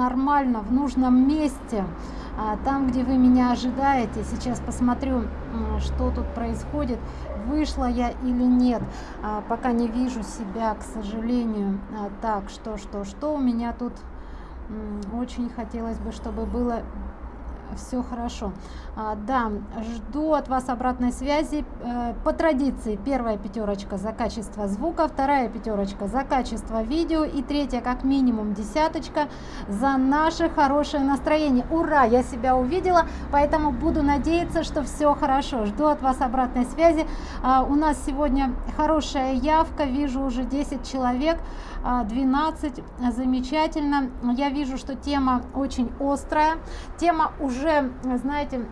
нормально в нужном месте а, там где вы меня ожидаете. Сейчас посмотрю что тут происходит вышла я или нет. А, пока не вижу себя к сожалению. А, так что что что? У меня тут очень хотелось бы чтобы было все хорошо. А, да жду от вас обратной связи. Э, по традиции первая пятерочка за качество звука вторая пятерочка за качество видео и третья как минимум десяточка за наше хорошее настроение. Ура! Я себя увидела поэтому буду надеяться что все хорошо. Жду от вас обратной связи. А, у нас сегодня хорошая явка. Вижу уже 10 человек 12 а, замечательно. Я вижу что тема очень острая. Тема уже знаете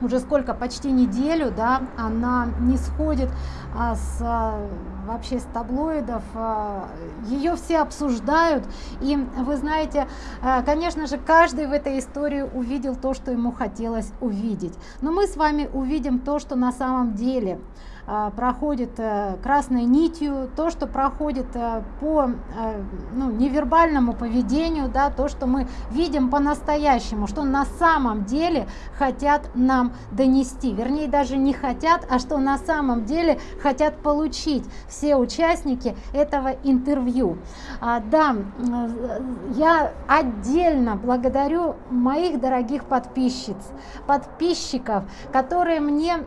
уже сколько почти неделю да она не сходит а, с а, вообще с таблоидов. А, ее все обсуждают. И вы знаете конечно же каждый в этой истории увидел то что ему хотелось увидеть. Но мы с вами увидим то что на самом деле проходит э, красной нитью то что проходит э, по э, ну, невербальному поведению да то что мы видим по-настоящему что на самом деле хотят нам донести. Вернее даже не хотят а что на самом деле хотят получить все участники этого интервью. А, да я отдельно благодарю моих дорогих подписчиц подписчиков которые мне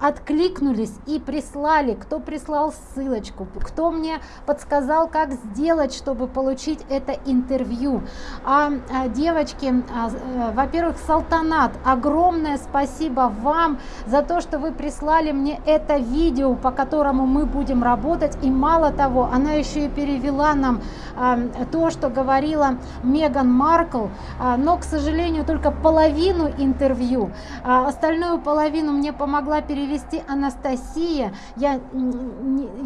откликнулись и прислали, кто прислал ссылочку, кто мне подсказал, как сделать, чтобы получить это интервью. А, а девочки, а, а, во-первых, Салтанат, огромное спасибо вам за то, что вы прислали мне это видео, по которому мы будем работать. И мало того, она еще и перевела нам а, то, что говорила Меган Маркл, а, но, к сожалению, только половину интервью. А, остальную половину мне помогла перевести Анастасия Анастасия. Я,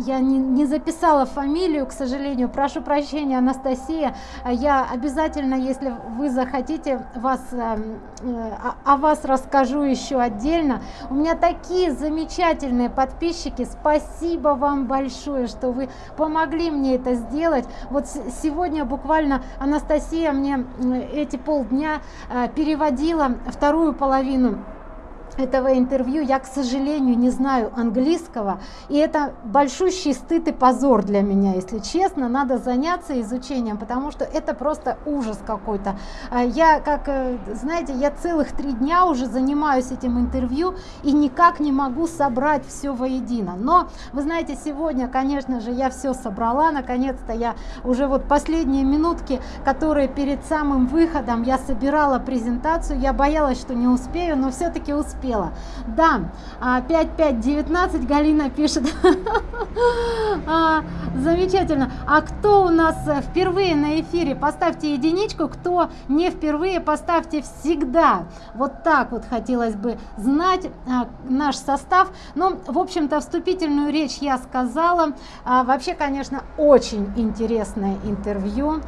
я не, не записала фамилию, к сожалению. Прошу прощения, Анастасия. Я обязательно, если вы захотите, вас, эм, э, о, о вас расскажу еще отдельно. У меня такие замечательные подписчики. Спасибо вам большое, что вы помогли мне это сделать. Вот сегодня буквально Анастасия мне эти полдня э, переводила вторую половину этого интервью я к сожалению не знаю английского и это большущий стыд и позор для меня если честно. Надо заняться изучением потому что это просто ужас какой-то. А я как э, знаете я целых три дня уже занимаюсь этим интервью и никак не могу собрать все воедино. Но вы знаете сегодня конечно же я все собрала. Наконец-то я уже вот последние минутки которые перед самым выходом я собирала презентацию. Я боялась что не успею но все-таки успела успела да 5519 а, галина пишет. А, замечательно. А кто у нас э, впервые на эфире? Поставьте единичку. Кто не впервые поставьте всегда. Вот так вот хотелось бы знать а, наш состав. Ну в общем-то вступительную речь я сказала. Вообще конечно очень интересное интервью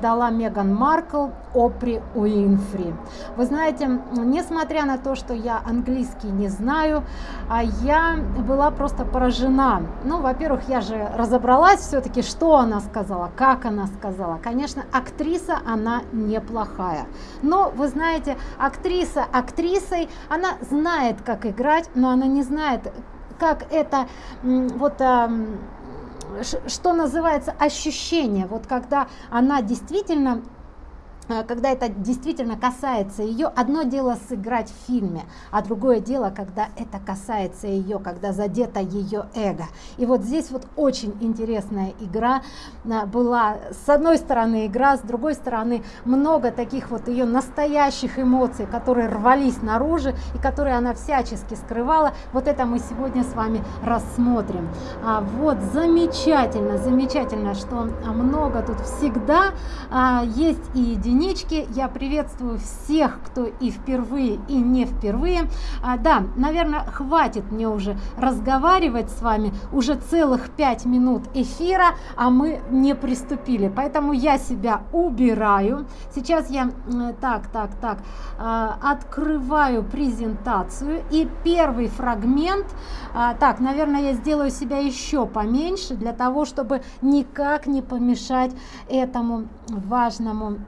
дала меган маркл опри уинфри. Вы знаете несмотря на то что я английский не знаю а я была просто поражена. Ну во-первых я же разобралась все-таки что она сказала как она сказала. Конечно актриса она неплохая. Но вы знаете актриса актрисой она знает как играть но она не знает как это вот что называется ощущение. Вот когда она действительно когда это действительно касается ее одно дело сыграть в фильме а другое дело когда это касается ее когда задето ее эго. И вот здесь вот очень интересная игра э, была. С одной стороны игра с другой стороны много таких вот ее настоящих эмоций которые рвались наружу и которые она всячески скрывала. Вот это мы сегодня с вами рассмотрим. А, вот замечательно замечательно что много тут всегда а, есть и единицы единички. Я приветствую всех кто и впервые и не впервые. А, да наверное хватит мне уже разговаривать с вами. Уже целых пять минут эфира а мы не приступили. Поэтому я себя убираю. Сейчас я так так так а, открываю презентацию. И первый фрагмент а, так наверное я сделаю себя еще поменьше для того чтобы никак не помешать этому важному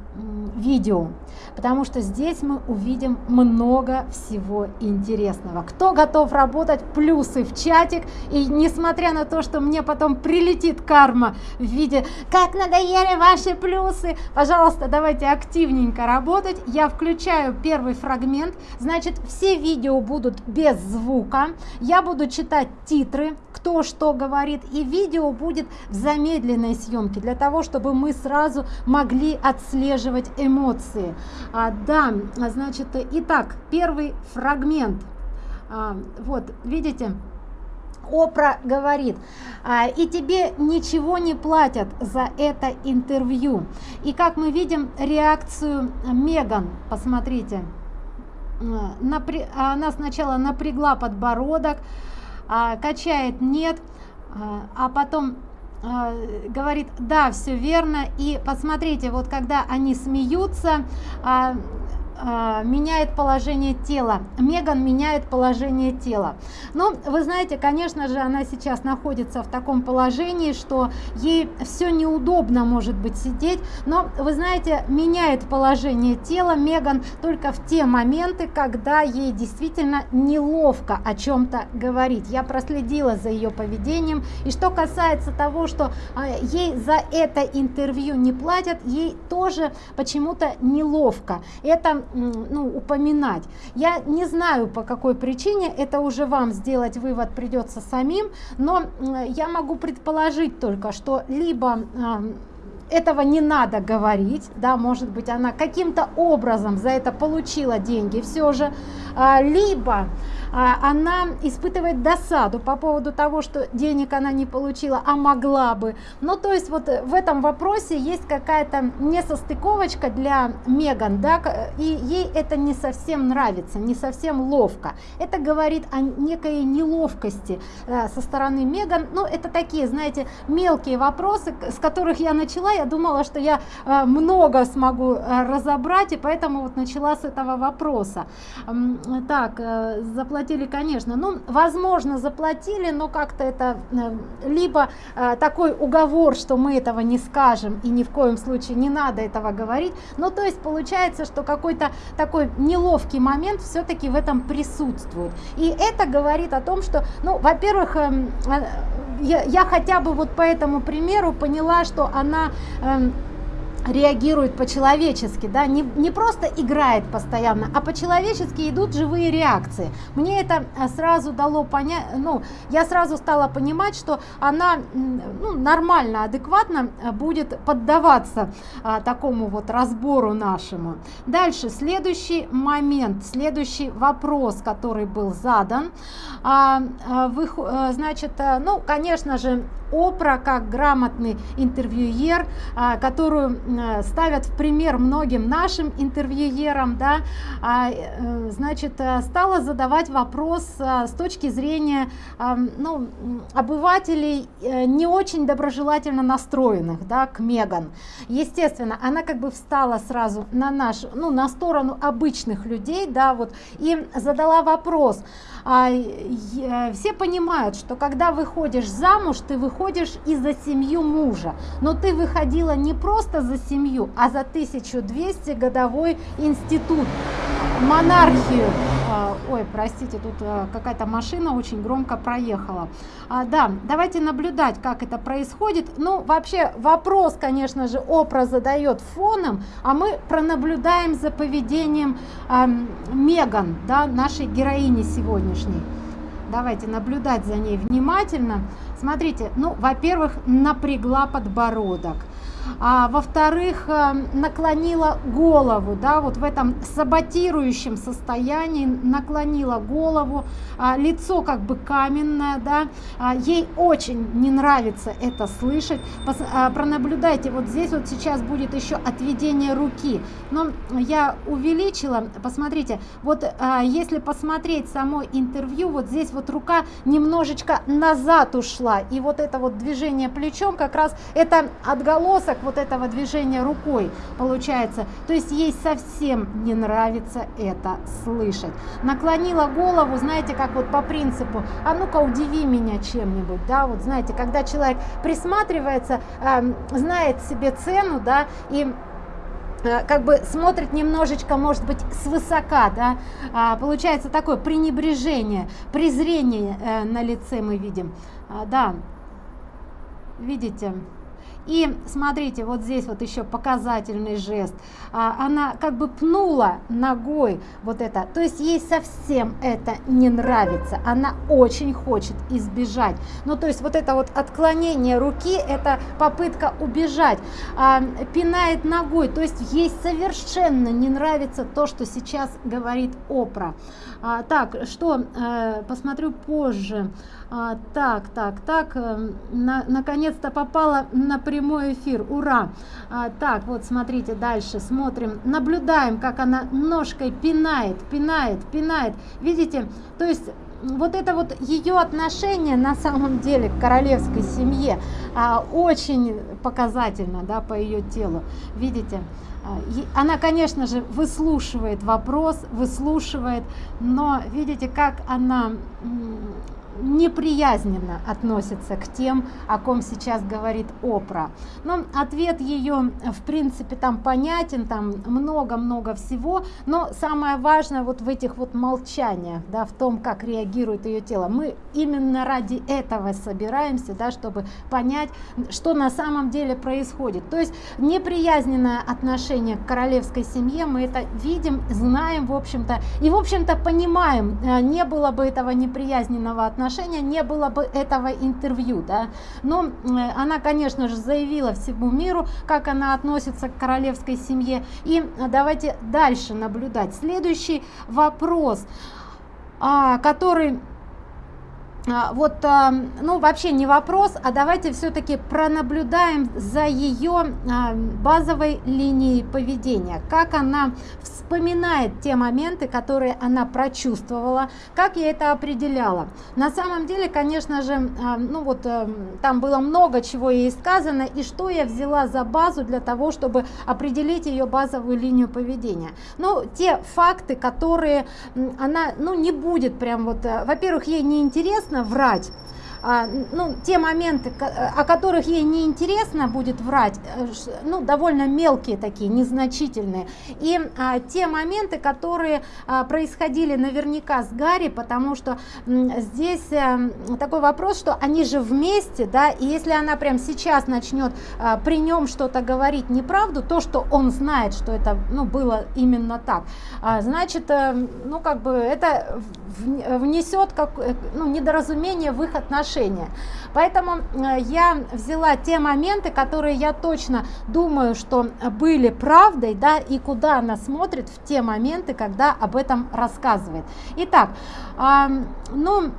видео. Потому что здесь мы увидим много всего интересного. Кто готов работать плюсы в чатик. И несмотря на то что мне потом прилетит карма в виде как надоели ваши плюсы! пожалуйста давайте активненько работать. Я включаю первый фрагмент. Значит все видео будут без звука. Я буду читать титры кто что говорит и видео будет в замедленной съемке для того чтобы мы сразу могли отслеживать эмоции. А, да значит итак первый фрагмент. А, вот видите Опра говорит, а, и тебе ничего не платят за это интервью. И как мы видим реакцию Меган, посмотрите, Напря... она сначала напрягла подбородок, а, качает нет, а, а потом а, говорит да все верно и посмотрите вот когда они смеются а, меняет положение тела. Меган меняет положение тела. Но ну, вы знаете конечно же она сейчас находится в таком положении что ей все неудобно может быть сидеть. Но вы знаете меняет положение тела меган только в те моменты когда ей действительно неловко о чем-то говорить. Я проследила за ее поведением. И что касается того что а, ей за это интервью не платят ей тоже почему-то неловко. Это ну, упоминать. Я не знаю по какой причине, это уже вам сделать вывод придется самим, но я могу предположить только, что либо этого не надо говорить, да, может быть, она каким-то образом за это получила деньги все же, а, либо она испытывает досаду по поводу того, что денег она не получила, а могла бы. Ну, то есть вот в этом вопросе есть какая-то несостыковочка для Меган, да, и ей это не совсем нравится, не совсем ловко. Это говорит о некой неловкости э, со стороны Меган. Ну, это такие, знаете, мелкие вопросы, с которых я начала. Я думала, что я э, много смогу э, разобрать, и поэтому вот начала с этого вопроса. Так, заплатить заплатили конечно. Ну возможно заплатили но как-то это э, либо э, такой уговор что мы этого не скажем и ни в коем случае не надо этого говорить. Ну то есть получается что какой-то такой неловкий момент все-таки в этом присутствует. И это говорит о том что ну во-первых эм, э, я, я хотя бы вот по этому примеру поняла что она эм, реагирует по-человечески, да, не, не просто играет постоянно, а по-человечески идут живые реакции. Мне это э, сразу дало понять, ну, я сразу стала понимать, что она ну, нормально, адекватно э, будет поддаваться а, такому вот разбору нашему. Дальше, следующий момент, следующий вопрос, который был задан, а, а, вы, значит, ну, конечно же, Опра как грамотный интервьюер, а, которую Э, ставят в пример многим нашим интервьюерам, да, а, э, значит, э, стала задавать вопрос с точки зрения ну, обывателей не очень доброжелательно настроенных да, к Меган. Естественно, она как бы встала сразу на наш, ну, на сторону обычных людей, да, вот, и задала вопрос, а, все понимают, что когда выходишь замуж, ты выходишь и за семью мужа, но ты выходила не просто за семью, а за 1200 годовой институт, монархию. А, ой, простите, тут а, какая-то машина очень громко проехала. А, да, давайте наблюдать, как это происходит. Ну, вообще, вопрос, конечно же, Опра задает фоном, а мы пронаблюдаем за поведением э, Меган, да, нашей героини сегодня сегодняшней. Давайте наблюдать за ней внимательно. Смотрите, ну, во-первых, напрягла подбородок. А, во-вторых, э, наклонила голову, да, вот в этом саботирующем состоянии наклонила голову, а, лицо как бы каменное, да, а, ей очень не нравится это слышать, Пос, а, пронаблюдайте, вот здесь вот сейчас будет еще отведение руки, но я увеличила, посмотрите, вот а, если посмотреть само интервью, вот здесь вот рука немножечко назад ушла, и вот это вот движение плечом как раз это отголосок вот этого движения рукой получается. То есть ей совсем не нравится это слышать. Наклонила голову, знаете, как вот по принципу, а ну-ка удиви меня чем-нибудь, да, вот знаете, когда человек присматривается, э, знает себе цену, да, и как бы смотрит немножечко, может быть, свысока, да, а, получается такое пренебрежение, презрение э, на лице мы видим, а, да, видите, и смотрите, вот здесь вот еще показательный жест. А, она как бы пнула ногой вот это. То есть ей совсем это не нравится. Она очень хочет избежать. Ну, то есть вот это вот отклонение руки, это попытка убежать. А, пинает ногой. То есть ей совершенно не нравится то, что сейчас говорит Опра. А, так, что, а, посмотрю позже. А, так, так, так, э, на, наконец-то попала на прямой эфир, ура! А, так, вот смотрите, дальше смотрим, наблюдаем, как она ножкой пинает, пинает, пинает. Видите, то есть вот это вот ее отношение на самом деле к королевской семье а, очень показательно да, по ее телу. Видите? А, она, конечно же, выслушивает вопрос, выслушивает, но видите, как она неприязненно относится к тем, о ком сейчас говорит Опра. Но ответ ее, в принципе, там понятен, там много-много всего, но самое важное вот в этих вот молчаниях, да, в том, как реагирует ее тело. Мы именно ради этого собираемся, да, чтобы понять, что на самом деле происходит. То есть неприязненное отношение к королевской семье, мы это видим, знаем, в общем-то, и, в общем-то, понимаем, э, не было бы этого неприязненного отношения, отношения не было бы этого интервью да. Но она конечно же заявила всему миру как она относится к королевской семье. И давайте дальше наблюдать. Следующий вопрос а, который вот, а, ну, вообще не вопрос, а давайте все-таки пронаблюдаем за ее а, базовой линией поведения, как она вспоминает те моменты, которые она прочувствовала, как я это определяла. На самом деле, конечно же, ну вот там было много чего ей сказано, и что я взяла за базу для того, чтобы определить ее базовую линию поведения. Ну, те факты, которые она, ну, не будет прям вот, во-первых, ей не интересно, интересно врать ну, те моменты, о которых ей не интересно будет врать, э, ну, довольно мелкие такие, незначительные. И а, те моменты, которые а, происходили наверняка с Гарри, потому что здесь а, такой вопрос, что они же вместе, да, и если она прям сейчас начнет а, при нем что-то говорить неправду, то, что он знает, что это, ну, было именно так, а, значит, а, ну, как бы это внесет как, ну, недоразумение в их отношения отношения. Поэтому э, я взяла те моменты, которые я точно думаю, что были правдой, да, и куда она смотрит в те моменты, когда об этом рассказывает. Итак, ну,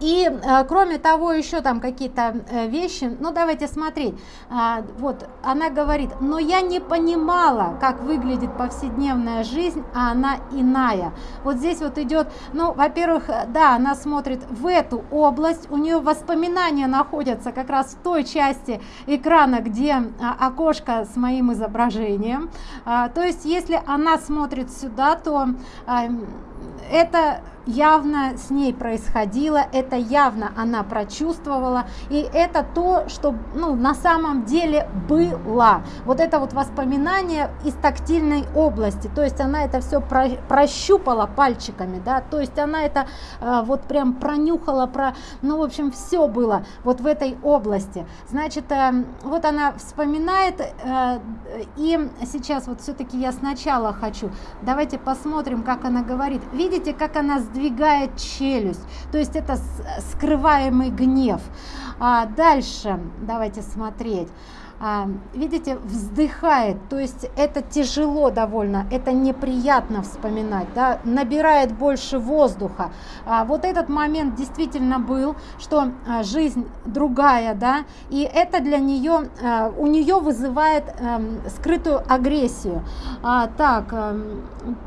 и э, кроме того еще там какие-то э, вещи ну давайте смотреть. А, вот она говорит но я не понимала как выглядит повседневная жизнь а она иная вот здесь вот идет ну во-первых да она смотрит в эту область у нее воспоминания находятся как раз в той части экрана где окошко с моим изображением. А, то есть если она смотрит сюда то это явно с ней происходило, это явно она прочувствовала, и это то, что ну, на самом деле было. Вот это вот воспоминание из тактильной области, то есть она это все про, прощупала пальчиками, да, то есть она это э, вот прям пронюхала, про, ну, в общем, все было вот в этой области. Значит, э, вот она вспоминает, э, и сейчас вот все-таки я сначала хочу, давайте посмотрим, как она говорит. Видите, как она сдвигает челюсть, то есть это скрываемый гнев. А дальше давайте смотреть. А, видите, вздыхает, то есть это тяжело довольно, это неприятно вспоминать, да, набирает больше воздуха. А, вот этот момент действительно был, что а, жизнь другая, да, и это для нее, а, у нее вызывает а, скрытую агрессию. А, так, а,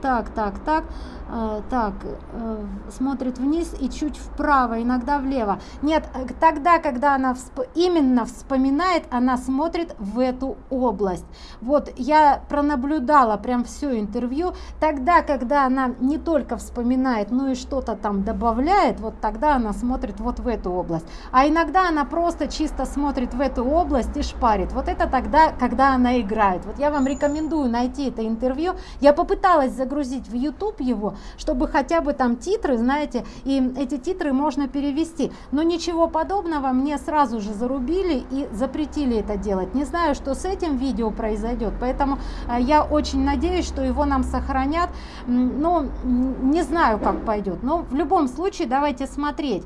так, так, так. Э, так э, смотрит вниз и чуть вправо иногда влево нет э, тогда когда она всп именно вспоминает она смотрит в эту область. Вот я пронаблюдала прям все интервью. Тогда, когда она не только вспоминает, но и что-то там добавляет, вот тогда она смотрит вот в эту область. А иногда она просто чисто смотрит в эту область и шпарит. Вот это тогда, когда она играет. Вот я вам рекомендую найти это интервью. Я попыталась загрузить в YouTube его, чтобы хотя бы там титры, знаете, и эти титры можно перевести. Но ничего подобного мне сразу же зарубили и запретили это делать. Не знаю, что с этим видео произойдет, поэтому э, я очень надеюсь, что его нам сохранят. Но не знаю, как пойдет. Но в любом случае давайте смотреть.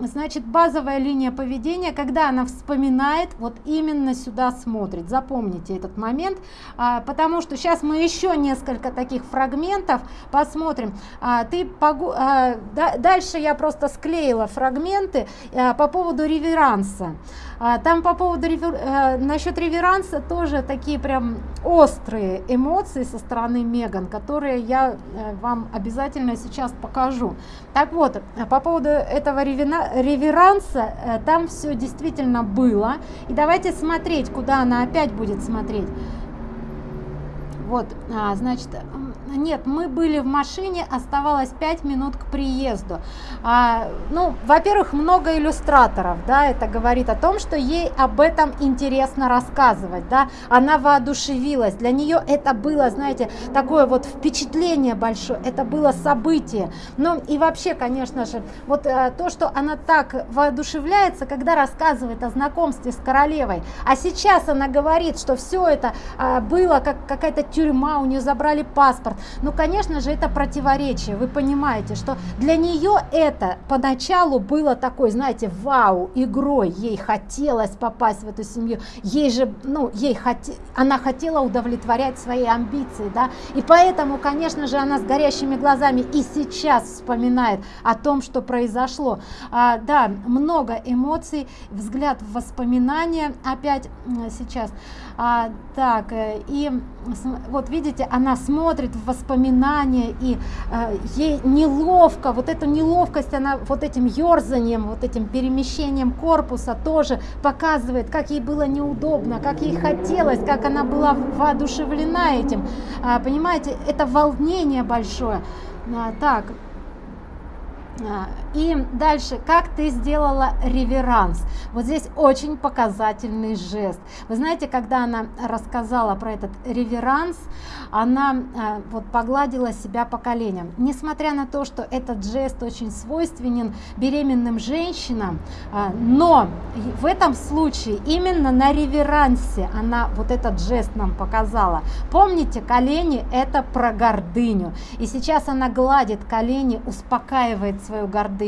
Значит, базовая линия поведения, когда она вспоминает, вот именно сюда смотрит. Запомните этот момент, а, потому что сейчас мы еще несколько таких фрагментов посмотрим. А, ты а, дальше я просто склеила фрагменты по поводу реверанса. Там по поводу э, насчет реверанса тоже такие прям острые эмоции со стороны Меган, которые я э, вам обязательно сейчас покажу. Так вот, по поводу этого реверанса, э, там все действительно было. И давайте смотреть, куда она опять будет смотреть. Вот, а, значит, нет, мы были в машине, оставалось 5 минут к приезду. А, ну, во-первых, много иллюстраторов, да, это говорит о том, что ей об этом интересно рассказывать, да, она воодушевилась, для нее это было, знаете, такое вот впечатление большое, это было событие. Ну и вообще, конечно же, вот а, то, что она так воодушевляется, когда рассказывает о знакомстве с королевой, а сейчас она говорит, что все это а, было как какая-то тюрьма, у нее забрали паспорт, ну, конечно же, это противоречие. Вы понимаете, что для нее это поначалу было такой, знаете, вау, игрой. Ей хотелось попасть в эту семью. Ей же, ну, ей хот... она хотела удовлетворять свои амбиции, да. И поэтому, конечно же, она с горящими глазами и сейчас вспоминает о том, что произошло. А, да, много эмоций, взгляд в воспоминания опять сейчас. А, так, э, и вот видите, она смотрит в воспоминания, и э, ей неловко, вот эту неловкость она вот этим ерзанием, вот этим перемещением корпуса тоже показывает, как ей было неудобно, как ей хотелось, как она была воодушевлена этим. А, понимаете, это волнение большое. А, так, а, и дальше, как ты сделала реверанс? Вот здесь очень показательный жест. Вы знаете, когда она рассказала про этот реверанс, она а, вот погладила себя по коленям. Несмотря на то, что этот жест очень свойственен беременным женщинам, а, но в этом случае именно на реверансе она вот этот жест нам показала. Помните, колени это про гордыню. И сейчас она гладит колени, успокаивает свою гордыню.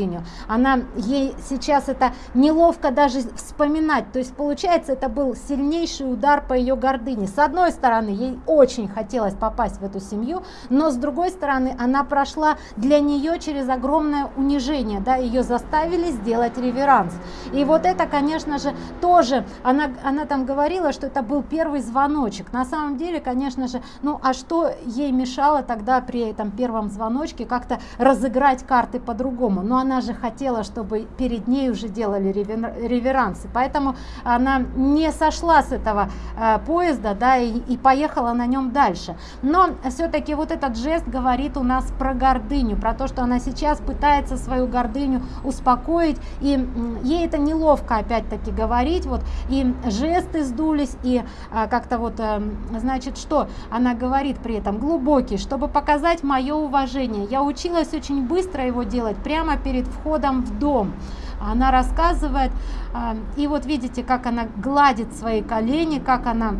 Она, ей сейчас это неловко даже вспоминать. То есть получается, это был сильнейший удар по ее гордыне. С одной стороны, ей очень хотелось попасть в эту семью, но с другой стороны, она прошла для нее через огромное унижение. Да, ее заставили сделать реверанс. И вот это, конечно же, тоже, она, она там говорила, что это был первый звоночек. На самом деле, конечно же, ну а что ей мешало тогда при этом первом звоночке как-то разыграть карты по-другому? Но она же хотела, чтобы перед ней уже делали реверансы. Поэтому она не сошла с этого э, поезда да, и, и поехала на нем дальше. Но все-таки вот этот жест говорит у нас про гордыню, про то, что она сейчас пытается свою гордыню успокоить. И ей это неловко опять-таки говорить. Вот, и жесты сдулись, и э, как-то вот, э, значит, что она говорит при этом? Глубокий, чтобы показать мое уважение. Я училась очень быстро его делать, прямо перед входом в дом. Она рассказывает, а, и вот видите, как она гладит свои колени, как она,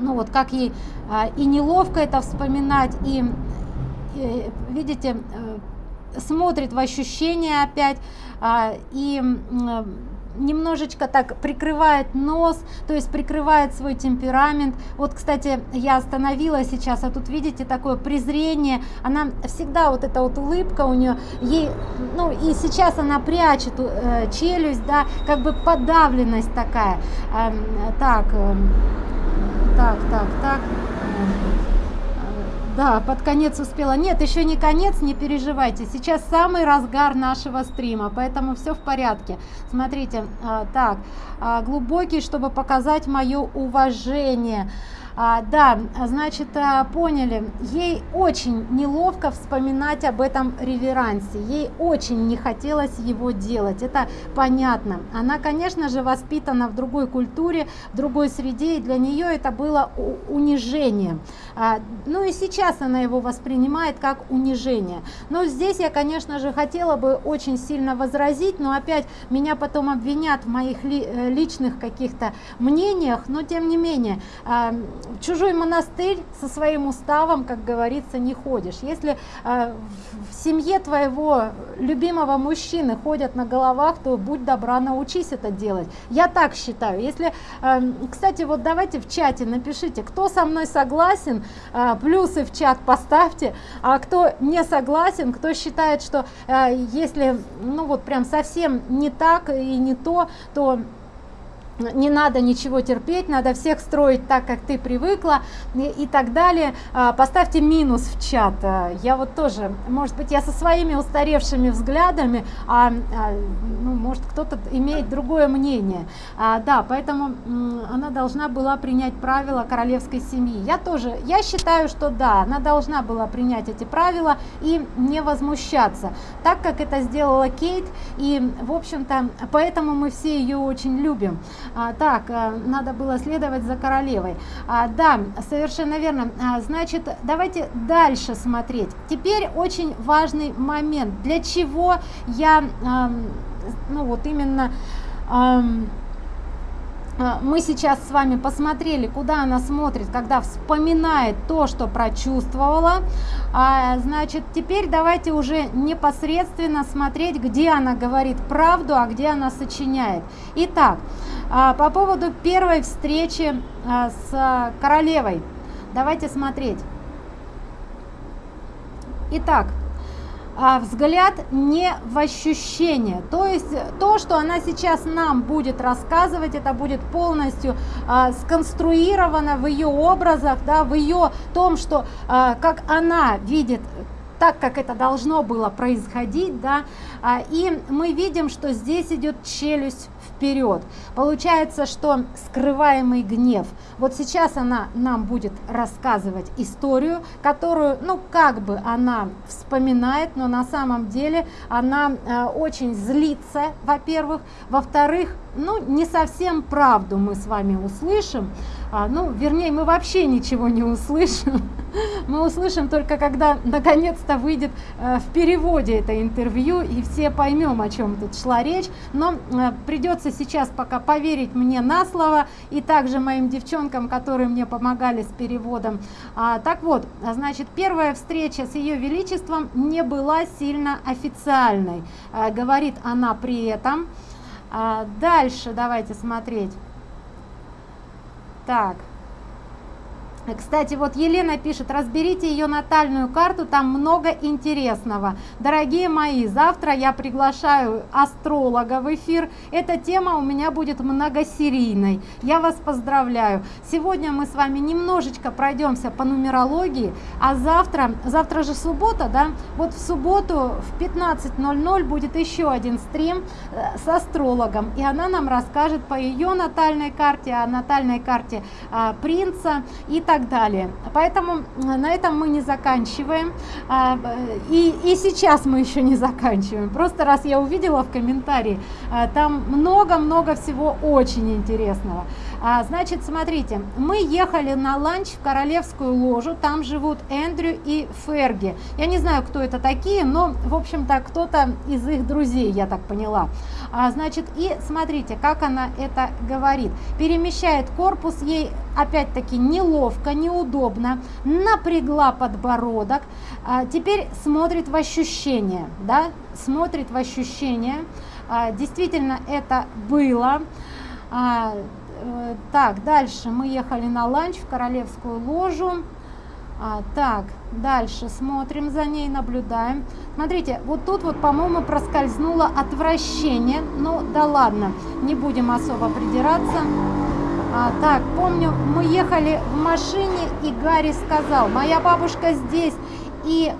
ну вот как ей а, и неловко это вспоминать, и, и видите, э, смотрит в ощущения опять, а, и немножечко так прикрывает нос, то есть прикрывает свой темперамент. Вот, кстати, я остановила сейчас, а тут видите такое презрение. Она всегда вот эта вот улыбка у нее, ей, ну и сейчас она прячет э, челюсть, да, как бы подавленность такая. Э, так, э, так, так, так. Э, да, под конец успела. Нет, еще не конец, не переживайте. Сейчас самый разгар нашего стрима, поэтому все в порядке. Смотрите, а, так, а, глубокий, чтобы показать мое уважение. А, да, значит, а, поняли, ей очень неловко вспоминать об этом реверансе, ей очень не хотелось его делать, это понятно. Она, конечно же, воспитана в другой культуре, в другой среде, и для нее это было унижение. А, ну и сейчас она его воспринимает как унижение. Но здесь я, конечно же, хотела бы очень сильно возразить, но опять меня потом обвинят в моих э, личных каких-то мнениях, но тем не менее, а, чужой монастырь со своим уставом, как говорится, не ходишь. Если э, в семье твоего любимого мужчины ходят на головах, то будь добра, научись это делать. Я так считаю. Если, кстати, вот давайте в чате напишите, кто со мной согласен, плюсы в чат поставьте, а кто не согласен, кто считает, что э, если, ну вот прям совсем не так и не то, то не надо ничего терпеть, надо всех строить так, как ты привыкла и, и так далее. А, поставьте минус в чат. А, я вот тоже, может быть, я со своими устаревшими взглядами, а, а ну, может, кто-то имеет другое мнение. А, да, поэтому она должна была принять правила королевской семьи. Я тоже, я считаю, что да, она должна была принять эти правила и не возмущаться, так как это сделала Кейт. И, в общем-то, поэтому мы все ее очень любим. А, так, а, надо было следовать за королевой. А, да, совершенно верно. А, значит, давайте дальше смотреть. Теперь очень важный момент. Для чего я, ну вот именно... А, мы сейчас с вами посмотрели, куда она смотрит, когда вспоминает то, что прочувствовала. А, значит, теперь давайте уже непосредственно смотреть, где она говорит правду, а где она сочиняет. Итак, а, по поводу первой встречи а, с королевой. Давайте смотреть. Итак, а, взгляд не в ощущение. То есть то, что она сейчас нам будет рассказывать, это будет полностью а, сконструировано в ее образах, да, в ее том, что а, как она видит так, как это должно было происходить, да, а, и мы видим, что здесь идет челюсть вперед. Получается, что скрываемый гнев. Вот сейчас она нам будет рассказывать историю, которую, ну, как бы она вспоминает, но на самом деле она э, очень злится, во-первых. Во-вторых, ну, не совсем правду мы с вами услышим. А, ну, вернее, мы вообще ничего не услышим. Мы услышим только, когда наконец-то выйдет э, в переводе это интервью, и все поймем, о чем тут шла речь. Но э, придется сейчас пока поверить мне на слово, и также моим девчонкам, которые мне помогали с переводом. А, так вот, значит, первая встреча с ее величеством не была сильно официальной, а, говорит она при этом. А, дальше давайте смотреть. Так. Кстати, вот Елена пишет, разберите ее натальную карту, там много интересного. Дорогие мои, завтра я приглашаю астролога в эфир. Эта тема у меня будет многосерийной. Я вас поздравляю. Сегодня мы с вами немножечко пройдемся по нумерологии, а завтра, завтра же суббота, да? Вот в субботу в 15.00 будет еще один стрим э, с астрологом, и она нам расскажет по ее натальной карте, о натальной карте а, принца и так так далее. Поэтому на этом мы не заканчиваем. А, и, и сейчас мы еще не заканчиваем. Просто раз я увидела в комментарии, а, там много-много всего очень интересного. А, значит, смотрите, мы ехали на ланч в Королевскую ложу, там живут Эндрю и Ферги. Я не знаю, кто это такие, но, в общем-то, кто-то из их друзей, я так поняла. Значит, и смотрите, как она это говорит. Перемещает корпус ей опять-таки неловко, неудобно, напрягла подбородок, а, теперь смотрит в ощущение, да, смотрит в ощущение, а, действительно это было. А, так, дальше мы ехали на ланч в Королевскую ложу. А, так, дальше смотрим за ней, наблюдаем. Смотрите, вот тут вот, по-моему, проскользнуло отвращение. Ну, да ладно, не будем особо придираться. А, так, помню, мы ехали в машине, и Гарри сказал, моя бабушка здесь, и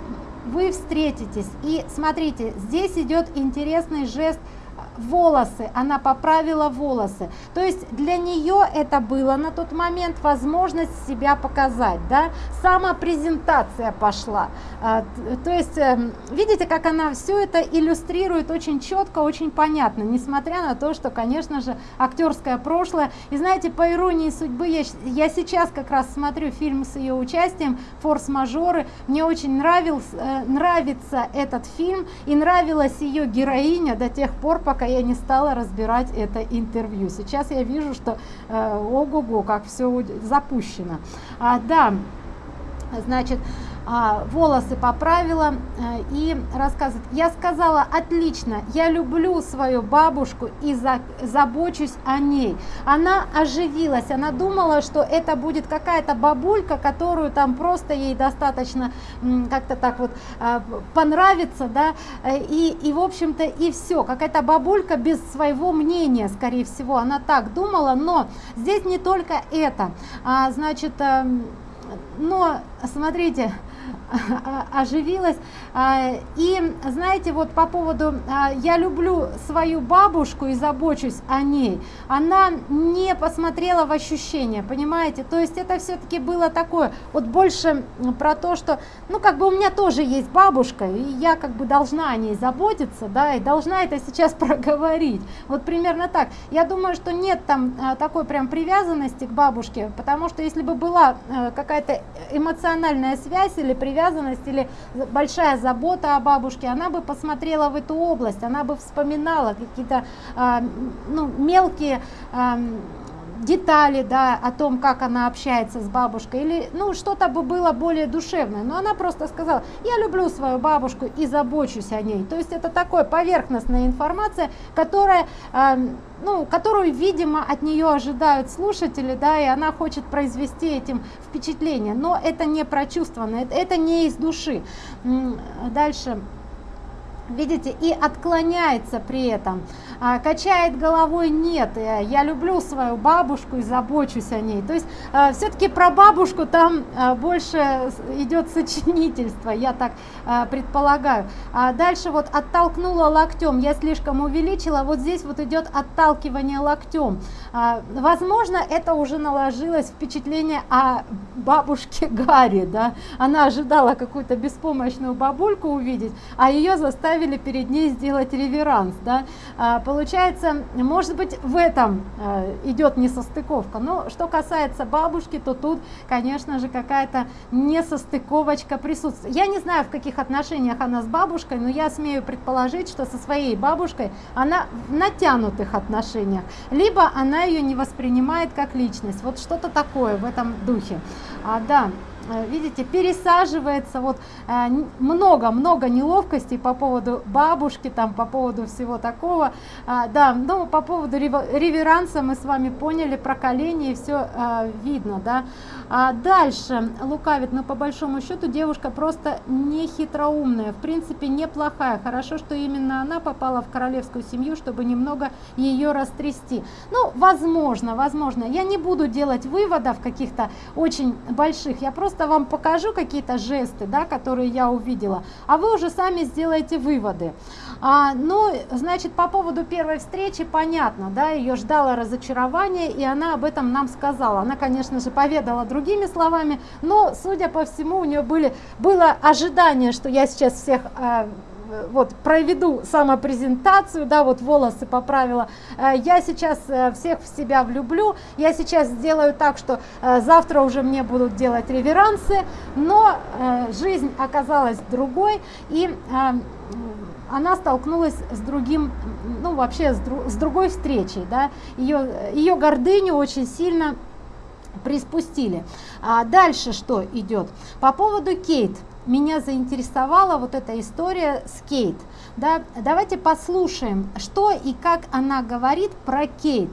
вы встретитесь. И смотрите, здесь идет интересный жест – волосы, она поправила волосы. То есть для нее это было на тот момент возможность себя показать, да, самопрезентация пошла. А, то есть эм, видите, как она все это иллюстрирует очень четко, очень понятно, несмотря на то, что, конечно же, актерское прошлое. И знаете, по иронии судьбы, я, я сейчас как раз смотрю фильм с ее участием «Форс-мажоры», мне очень нравился, э, нравится этот фильм и нравилась ее героиня до тех пор, пока пока я не стала разбирать это интервью. Сейчас я вижу, что э, ого-го, как все запущено. А, да, значит, волосы поправила э, и рассказывает я сказала отлично я люблю свою бабушку и за, забочусь о ней она оживилась она думала что это будет какая-то бабулька которую там просто ей достаточно как-то так вот а, понравится да и и в общем-то и все какая-то бабулька без своего мнения скорее всего она так думала но здесь не только это. А, значит эм, но смотрите оживилась. А, и знаете, вот по поводу а, «я люблю свою бабушку и забочусь о ней», она не посмотрела в ощущения, понимаете? То есть это все-таки было такое, вот больше про то, что, ну, как бы у меня тоже есть бабушка, и я как бы должна о ней заботиться, да, и должна это сейчас проговорить. Вот примерно так. Я думаю, что нет там а, такой прям привязанности к бабушке, потому что если бы была какая-то эмоциональная связь или привязанность или большая забота о бабушке, она бы посмотрела в эту область, она бы вспоминала какие-то э, ну, мелкие детали, да, о том, как она общается с бабушкой, или, ну, что-то бы было более душевное, но она просто сказала, я люблю свою бабушку и забочусь о ней, то есть это такое поверхностная информация, которая, э, ну, которую, видимо, от нее ожидают слушатели, да, и она хочет произвести этим впечатление, но это не прочувствовано, это, это не из души. Дальше видите и отклоняется при этом. А, качает головой нет я люблю свою бабушку и забочусь о ней то есть а, все-таки про бабушку там а, больше идет сочинительство я так предполагаю а дальше вот оттолкнула локтем я слишком увеличила вот здесь вот идет отталкивание локтем а, возможно это уже наложилось впечатление о бабушке гарри да она ожидала какую-то беспомощную бабульку увидеть а ее заставили перед ней сделать реверанс. Да? А, получается, может быть, в этом а, идет несостыковка. Но что касается бабушки, то тут, конечно же, какая-то несостыковочка присутствует. Я не знаю, в каких отношениях она с бабушкой, но я смею предположить, что со своей бабушкой она в натянутых отношениях. Либо она ее не воспринимает как личность. Вот что-то такое в этом духе. А, да. Э, видите, пересаживается, вот много-много э, неловкостей по поводу бабушки, там, по поводу всего такого. А, да, ну, по поводу реверанса мы с вами поняли, про колени, все а, видно, да. А дальше лукавит, но по большому счету девушка просто не хитроумная, в принципе неплохая. Хорошо, что именно она попала в королевскую семью, чтобы немного ее растрясти. Ну, возможно, возможно. Я не буду делать выводов каких-то очень больших, я просто просто вам покажу какие-то жесты, да, которые я увидела, а вы уже сами сделаете выводы. А, ну, значит, по поводу первой встречи понятно, да, ее ждало разочарование, и она об этом нам сказала. Она, конечно же, поведала другими словами, но, судя по всему, у нее были, было ожидание, что я сейчас всех... А, вот проведу самопрезентацию, да, вот волосы поправила, э, я сейчас э, всех в себя влюблю, я сейчас сделаю так, что э, завтра уже мне будут делать реверансы, но жизнь оказалась другой, и она столкнулась с другим, ну вообще с, друг, с другой встречей, да, ее, ее гордыню очень сильно приспустили. А дальше что идет? По поводу Кейт. Меня заинтересовала вот эта история с Кейт. Да, давайте послушаем, что и как она говорит про Кейт.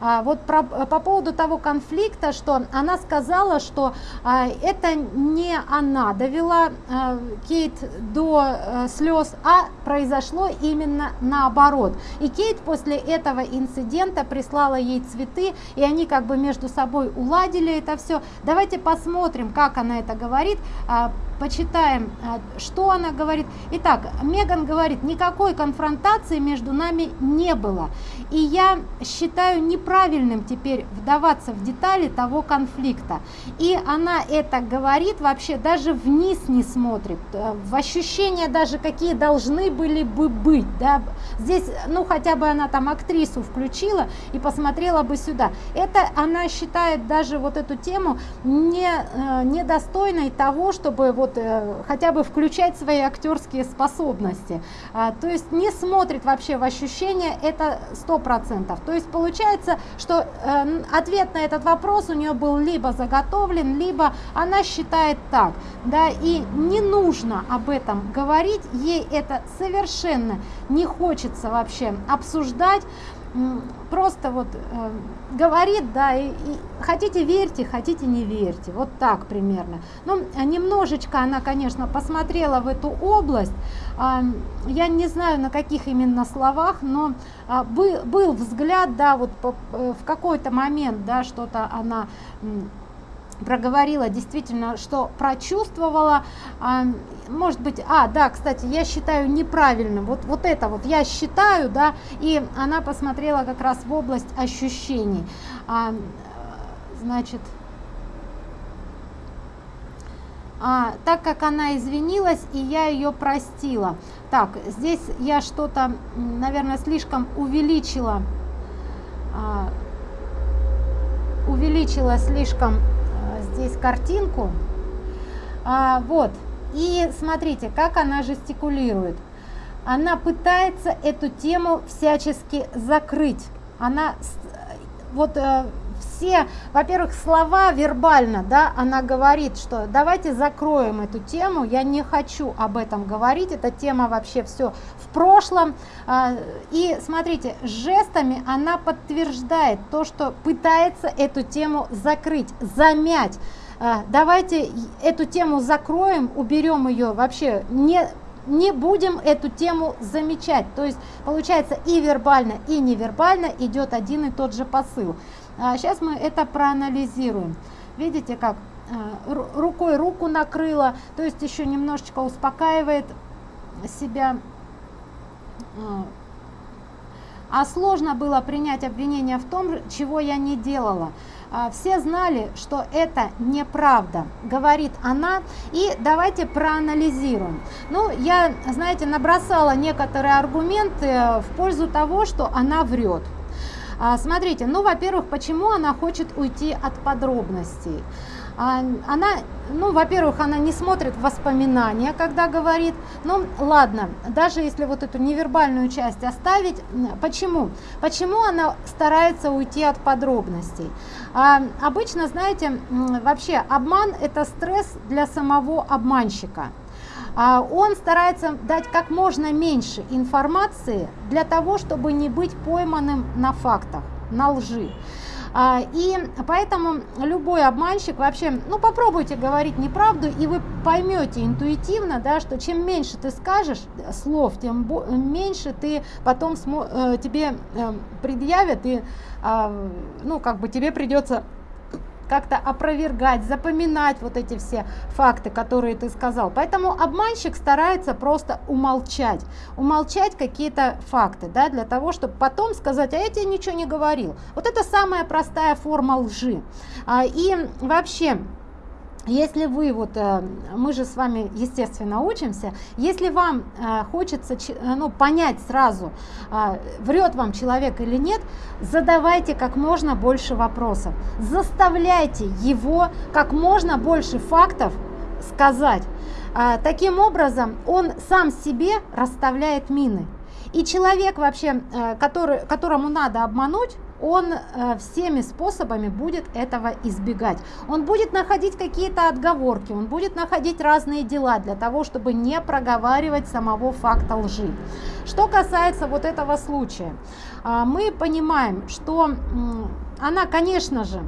А, вот про, по поводу того конфликта, что она сказала, что а, это не она довела а, Кейт до а, слез, а произошло именно наоборот. И Кейт после этого инцидента прислала ей цветы, и они как бы между собой уладили это все. Давайте посмотрим, как она это говорит. А, почитаем, а, что она говорит. Итак, Меган говорит, никакой конфронтации между нами не было. И я считаю неправильным теперь вдаваться в детали того конфликта. И она это говорит, вообще даже вниз не смотрит, э, в ощущения даже какие должны были бы быть. Да? Здесь, ну хотя бы она там актрису включила и посмотрела бы сюда. Это она считает даже вот эту тему не, э, недостойной того, чтобы вот э, хотя бы включать свои актерские способности. А, то есть не смотрит вообще в ощущения, это сто процентов. То есть получается, что э, ответ на этот вопрос у нее был либо заготовлен, либо она считает так. Да, и не нужно об этом говорить, ей это совершенно не хочется вообще обсуждать просто вот э, говорит, да, и, и хотите верьте, хотите не верьте, вот так примерно. Ну, немножечко она, конечно, посмотрела в эту область, э, я не знаю на каких именно словах, но э, был, был взгляд, да, вот по, э, в какой-то момент, да, что-то она проговорила действительно, что прочувствовала, а, может быть, а, да, кстати, я считаю неправильным, вот, вот это вот я считаю, да, и она посмотрела как раз в область ощущений, а, значит, а, так как она извинилась и я ее простила. Так, здесь я что-то, наверное, слишком увеличила, а, увеличила слишком здесь картинку. А, вот. И смотрите, как она жестикулирует. Она пытается эту тему всячески закрыть. Она вот э, все, во-первых, слова вербально, да, она говорит, что давайте закроем эту тему, я не хочу об этом говорить, эта тема вообще все прошлом. А, и смотрите, жестами она подтверждает то, что пытается эту тему закрыть, замять. А, давайте эту тему закроем, уберем ее вообще, не не будем эту тему замечать. То есть получается и вербально, и невербально идет один и тот же посыл. А сейчас мы это проанализируем. Видите, как а, рукой руку накрыла, то есть еще немножечко успокаивает себя. А, а сложно было принять обвинение в том, чего я не делала. А, все знали, что это неправда, говорит она. И давайте проанализируем. Ну, я, знаете, набросала некоторые аргументы в пользу того, что она врет. А, смотрите, ну, во-первых, почему она хочет уйти от подробностей? Она, ну, во-первых, она не смотрит воспоминания, когда говорит. Ну, ладно, даже если вот эту невербальную часть оставить, почему? Почему она старается уйти от подробностей? А, обычно, знаете, вообще обман – это стресс для самого обманщика. А он старается дать как можно меньше информации для того, чтобы не быть пойманным на фактах, на лжи. А, и поэтому любой обманщик вообще, ну попробуйте говорить неправду, и вы поймете интуитивно, да, что чем меньше ты скажешь слов, тем меньше ты потом э, тебе э, предъявят, и а, ну как бы тебе придется как-то опровергать, запоминать вот эти все факты, которые ты сказал. Поэтому обманщик старается просто умолчать, умолчать какие-то факты, да, для того, чтобы потом сказать, а я тебе ничего не говорил. Вот это самая простая форма лжи. А, и вообще, если вы, вот э, мы же с вами, естественно, учимся, если вам э, хочется э, ну, понять сразу, врет вам человек или нет, задавайте как можно больше вопросов, заставляйте его как можно больше фактов сказать. Таким образом, он сам себе расставляет мины. И человек вообще, который, которому надо обмануть, он э, всеми способами будет этого избегать. Он будет находить какие-то отговорки, он будет находить разные дела для того, чтобы не проговаривать самого факта лжи. Что касается вот этого случая, э, мы понимаем, что она, конечно же,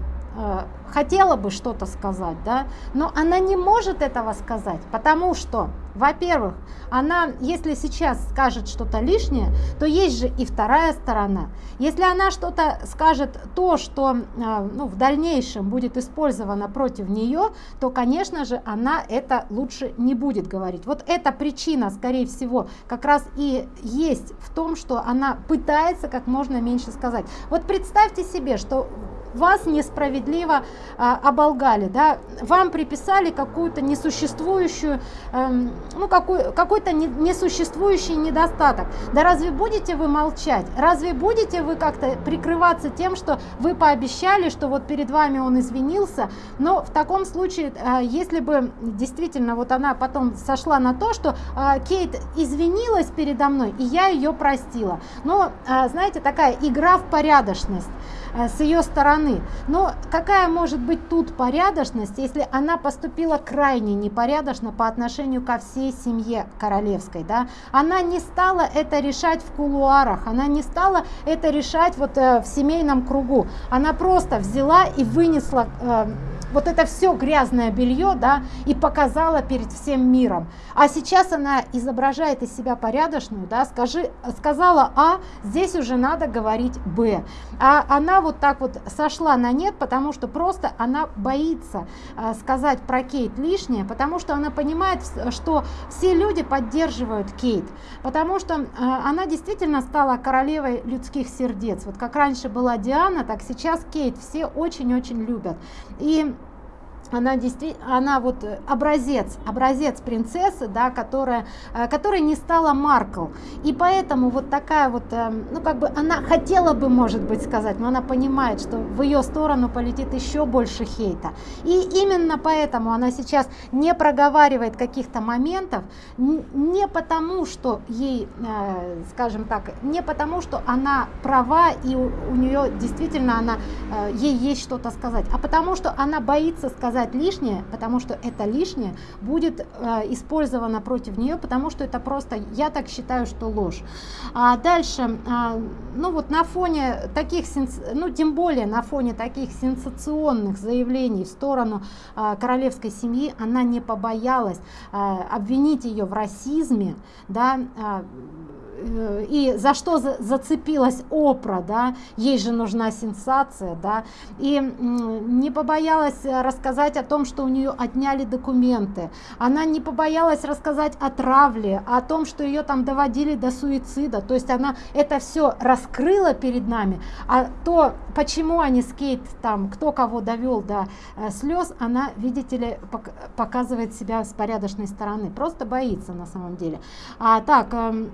хотела бы что-то сказать, да, но она не может этого сказать, потому что, во-первых, она, если сейчас скажет что-то лишнее, то есть же и вторая сторона. Если она что-то скажет то, что э, ну, в дальнейшем будет использовано против нее, то, конечно же, она это лучше не будет говорить. Вот эта причина, скорее всего, как раз и есть в том, что она пытается как можно меньше сказать. Вот представьте себе, что вас несправедливо а, оболгали, да, вам приписали какую-то несуществующую, эм, ну какой, какой-то не, несуществующий недостаток. Да разве будете вы молчать? Разве будете вы как-то прикрываться тем, что вы пообещали, что вот перед вами он извинился? Но в таком случае, э, если бы действительно вот она потом сошла на то, что э, Кейт извинилась передо мной, и я ее простила. Но, э, знаете, такая игра в порядочность. Э, с ее стороны. Но какая может быть тут порядочность, если она поступила крайне непорядочно по отношению ко всей семье королевской? Да? Она не стала это решать в кулуарах, она не стала это решать вот э, в семейном кругу. Она просто взяла и вынесла э, вот это все грязное белье, да, и показала перед всем миром. А сейчас она изображает из себя порядочную, да, скажи, сказала А, здесь уже надо говорить Б. А она вот так вот сошла на нет, потому что просто она боится э, сказать про Кейт лишнее, потому что она понимает, что все люди поддерживают Кейт, потому что э, она действительно стала королевой людских сердец. Вот как раньше была Диана, так сейчас Кейт все очень-очень любят. И она действительно, она вот э, образец, образец принцессы, да, которая, э, которая не стала Маркл. И поэтому вот такая вот, эм, ну как бы она хотела бы, может быть, сказать, но она понимает, что в ее сторону полетит еще больше хейта. И именно поэтому она сейчас не проговаривает каких-то моментов, не потому, что ей, э, скажем так, не потому, что она права и у, у нее действительно она, ей есть что-то сказать, а потому, что она боится сказать сказать лишнее, потому что это лишнее будет э, использовано против нее, потому что это просто, я так считаю, что ложь. А дальше, э, ну вот на фоне таких, ну тем более на фоне таких сенсационных заявлений в сторону э, королевской семьи, она не побоялась э, обвинить ее в расизме, да, э, и за что зацепилась Опра, да, ей же нужна сенсация, да, и не побоялась рассказать о том, что у нее отняли документы, она не побоялась рассказать о травле, о том, что ее там доводили до суицида, то есть она это все раскрыла перед нами, а то, почему они с Кейт там, кто кого довел до э, слез, она, видите ли, показывает себя с порядочной стороны, просто боится на самом деле. А, так, эм,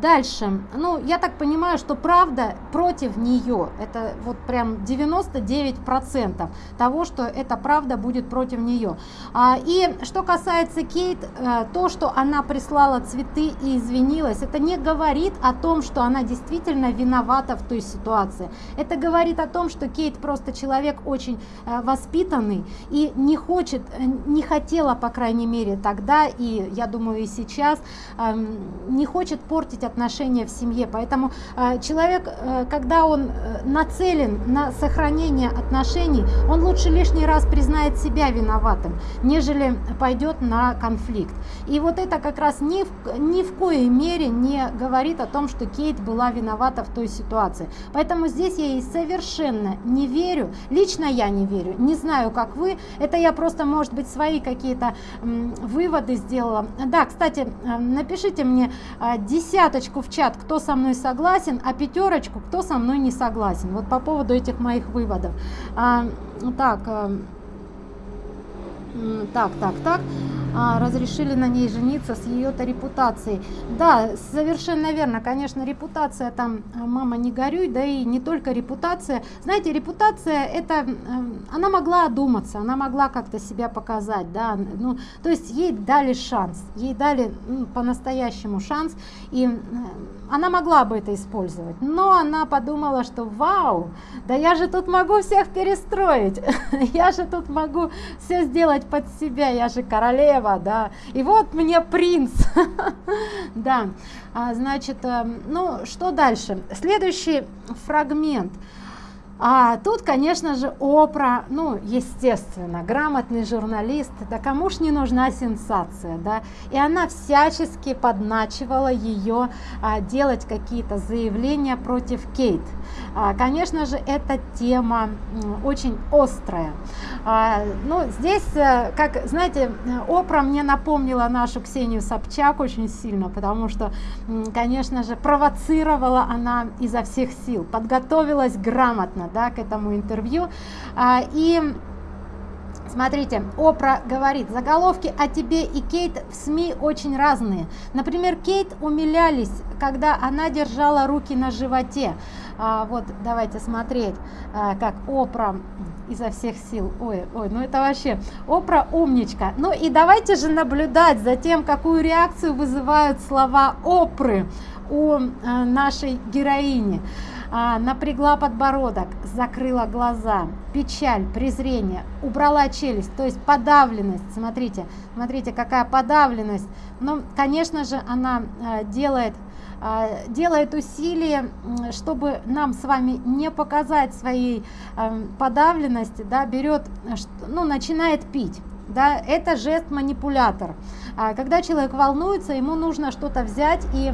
дальше. Ну я так понимаю что правда против нее это вот прям 99 процентов того что эта правда будет против нее а, и что касается кейт э, то что она прислала цветы и извинилась это не говорит о том что она действительно виновата в той ситуации. Это говорит о том что кейт просто человек очень э, воспитанный и не хочет э, не хотела по крайней мере тогда и я думаю и сейчас эм, не хочет портить отношения в семье. Поэтому э, человек, э, когда он э, нацелен на сохранение отношений, он лучше лишний раз признает себя виноватым, нежели пойдет на конфликт. И вот это как раз ни в, ни в коей мере не говорит о том, что Кейт была виновата в той ситуации. Поэтому здесь я ей совершенно не верю. Лично я не верю. Не знаю, как вы. Это я просто, может быть, свои какие-то выводы сделала. Да, кстати, напишите мне, десяточку в чат, кто со мной согласен, а пятерочку, кто со мной не согласен. Вот по поводу этих моих выводов. А, так, а, так, так, так. а, разрешили на ней жениться с ее-то репутацией. Да, совершенно верно, конечно, репутация там, а, мама не горюй, да и не только репутация. Знаете, репутация это, она могла одуматься, она могла как-то себя показать, да, ну, то есть ей дали шанс, ей дали ну, по-настоящему шанс, и она могла бы это использовать, но она подумала, что вау, да я же тут могу всех перестроить, я же тут могу все сделать под себя, я же королева, да, и вот мне принц, да, а, значит, э, ну что дальше? Следующий фрагмент – а тут, конечно же, Опра, ну, естественно, грамотный журналист, да кому ж не нужна сенсация, да, и она всячески подначивала ее а, делать какие-то заявления против Кейт. А, конечно же, эта тема очень острая. А, ну, здесь, э, как, знаете, Опра мне напомнила нашу Ксению Собчак очень сильно, потому что, конечно же, провоцировала она изо всех сил, подготовилась грамотно, да, к этому интервью. А, и Смотрите, Опра говорит, заголовки о тебе и Кейт в СМИ очень разные. Например, Кейт умилялись, когда она держала руки на животе. А, вот, давайте смотреть, а, как Опра изо всех сил. Ой, ой, ну это вообще, Опра умничка. Ну и давайте же наблюдать за тем, какую реакцию вызывают слова Опры у а, нашей героини а, напрягла подбородок, закрыла глаза, печаль, презрение, убрала челюсть, то есть подавленность. Смотрите, смотрите, какая подавленность. Ну, конечно же, она а, делает а, делает усилия, чтобы нам с вами не показать своей а, подавленности, да, берет, ну, начинает пить. Да, это жест манипулятор. А, когда человек волнуется, ему нужно что-то взять и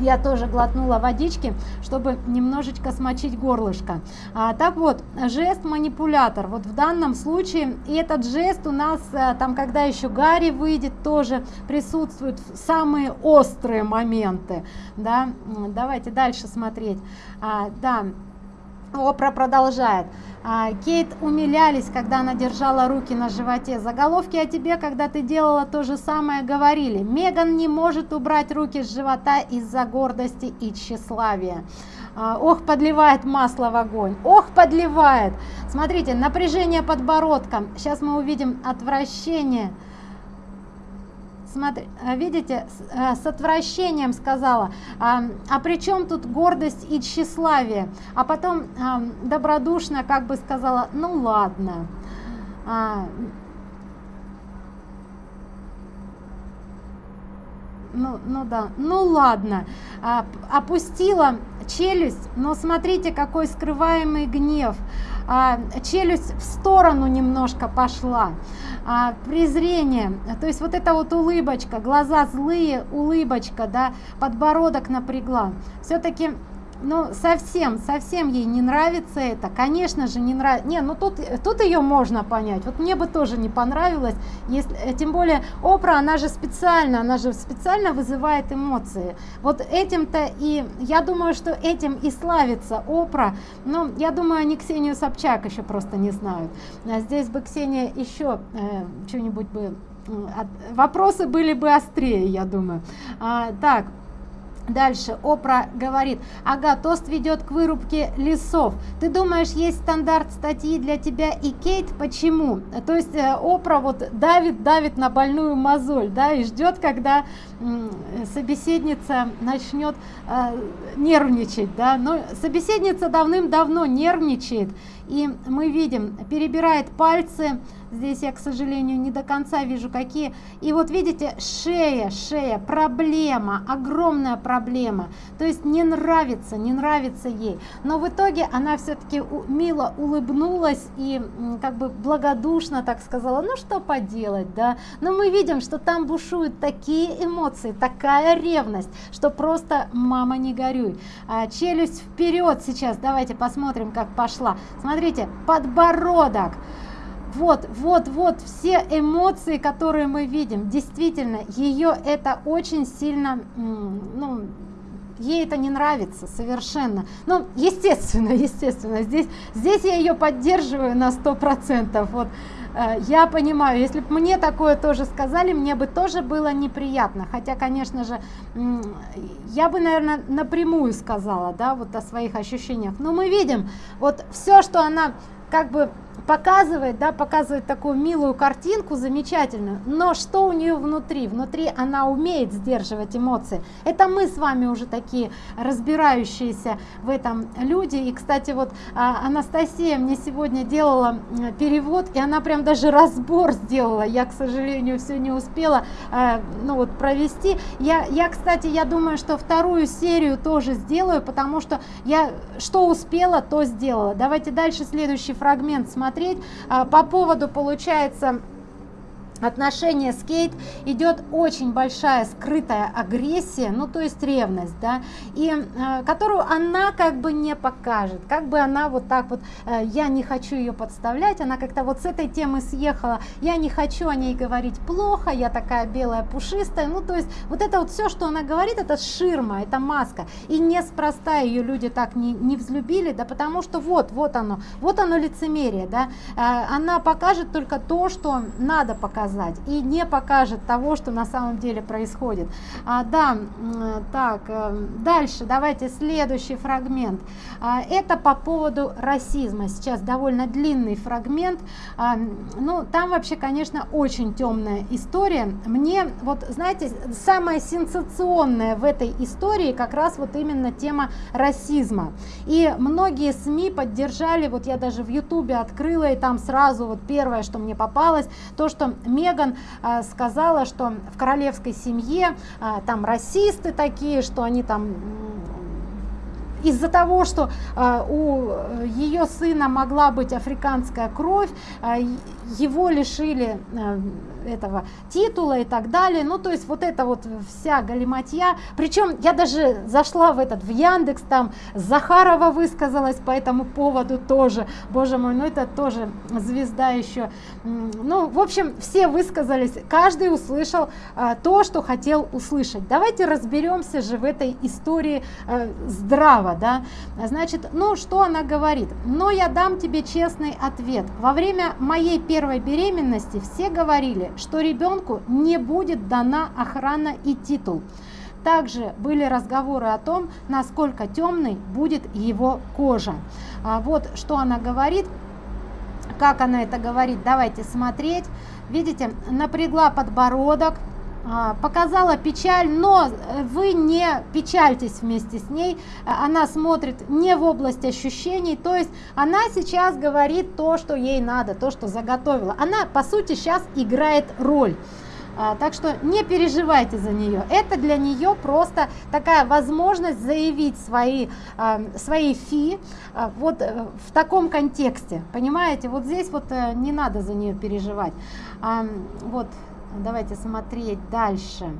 я тоже глотнула водички, чтобы немножечко смочить горлышко. А, так вот, жест манипулятор. Вот в данном случае и этот жест у нас, а, там, когда еще Гарри выйдет, тоже присутствуют самые острые моменты. Да? Давайте дальше смотреть. А, да, Опра продолжает. А, Кейт умилялись, когда она держала руки на животе. Заголовки о тебе, когда ты делала то же самое, говорили. Меган не может убрать руки с живота из-за гордости и тщеславия. А, ох, подливает масло в огонь. Ох, подливает. Смотрите, напряжение подбородка. Сейчас мы увидим отвращение смотри, э, видите, с, э, с отвращением сказала, а, а при чем тут гордость и тщеславие? А потом а, добродушно как бы сказала, ну ладно. А, ну, ну да, ну ладно, а, опустила челюсть, но смотрите, какой скрываемый гнев, а, челюсть в сторону немножко пошла, а, презрение, то есть вот эта вот улыбочка, глаза злые, улыбочка, да, подбородок напрягла. Все-таки ну совсем совсем ей не нравится это. Конечно же не нравится не ну тут тут ее можно понять. Вот мне бы тоже не понравилось. Если э, тем более опра она же специально она же специально вызывает эмоции. Вот этим-то и я думаю что этим и славится опра. Но я думаю они ксению собчак еще просто не знают. А здесь бы ксения еще э, что-нибудь бы вопросы были бы острее я думаю. А, так Дальше Опра говорит, ага, тост ведет к вырубке лесов. Ты думаешь, есть стандарт статьи для тебя и Кейт? Почему? То есть э, Опра вот давит, давит на больную мозоль, да, и ждет, когда собеседница начнет э, нервничать, да. Но собеседница давным-давно нервничает, и мы видим, перебирает пальцы, здесь я, к сожалению, не до конца вижу какие, и вот видите, шея, шея, проблема, огромная проблема, то есть не нравится, не нравится ей, но в итоге она все-таки мило улыбнулась и как бы благодушно так сказала, ну что поделать, да, но мы видим, что там бушуют такие эмоции, такая ревность, что просто мама не горюй, а, челюсть вперед сейчас, давайте посмотрим, как пошла, смотрите, подбородок. Вот, вот, вот все эмоции, которые мы видим, действительно, ее это очень сильно, ну, ей это не нравится совершенно. Ну, естественно, естественно, здесь, здесь я ее поддерживаю на сто процентов. Вот э, я понимаю, если бы мне такое тоже сказали, мне бы тоже было неприятно. Хотя, конечно же, я бы, наверное, напрямую сказала, да, вот о своих ощущениях. Но мы видим, вот все, что она как бы показывает, да, показывает такую милую картинку, замечательную, но что у нее внутри? Внутри она умеет сдерживать эмоции. Это мы с вами уже такие разбирающиеся в этом люди. И, кстати, вот а, Анастасия мне сегодня делала перевод, и она прям даже разбор сделала. Я, к сожалению, все не успела, а, ну вот, провести. Я, я, кстати, я думаю, что вторую серию тоже сделаю, потому что я что успела, то сделала. Давайте дальше следующий фрагмент смотреть посмотреть. А, по поводу получается отношения с Кейт идет очень большая скрытая агрессия, ну то есть ревность, да, и э, которую она как бы не покажет, как бы она вот так вот, э, я не хочу ее подставлять, она как-то вот с этой темы съехала, я не хочу о ней говорить плохо, я такая белая пушистая, ну то есть вот это вот все, что она говорит, это ширма, это маска, и неспроста ее люди так не, не взлюбили, да, потому что вот, вот оно, вот оно лицемерие, да, э, она покажет только то, что надо показать, показать и не покажет того, что на самом деле происходит. А, да, так, э, дальше давайте следующий фрагмент. А, это по поводу расизма. Сейчас довольно длинный фрагмент. А, ну, там вообще, конечно, очень темная история. Мне, вот, знаете, самое сенсационное в этой истории как раз вот именно тема расизма. И многие СМИ поддержали, вот я даже в Ютубе открыла, и там сразу вот первое, что мне попалось, то, что Меган а, сказала, что в королевской семье а, там расисты такие, что они там из-за того, что э, у ее сына могла быть африканская кровь, э, его лишили э, этого титула и так далее. Ну, то есть вот это вот вся галиматья. Причем я даже зашла в этот, в Яндекс, там Захарова высказалась по этому поводу тоже. Боже мой, ну это тоже звезда еще. Ну, в общем, все высказались, каждый услышал а, то, что хотел услышать. Давайте разберемся же в этой истории а, здраво, да. Значит, ну, что она говорит? Но я дам тебе честный ответ. Во время моей первой беременности все говорили, что ребенку не будет дана охрана и титул. Также были разговоры о том, насколько темной будет его кожа. А вот что она говорит, как она это говорит, давайте смотреть. Видите, напрягла подбородок, показала печаль, но вы не печальтесь вместе с ней, она смотрит не в область ощущений, то есть она сейчас говорит то, что ей надо, то, что заготовила. Она, по сути, сейчас играет роль. А, так что не переживайте за нее. Это для нее просто такая возможность заявить свои, а, свои фи вот э, в таком контексте. Понимаете, вот здесь вот э, не надо за нее переживать. Вот давайте смотреть дальше.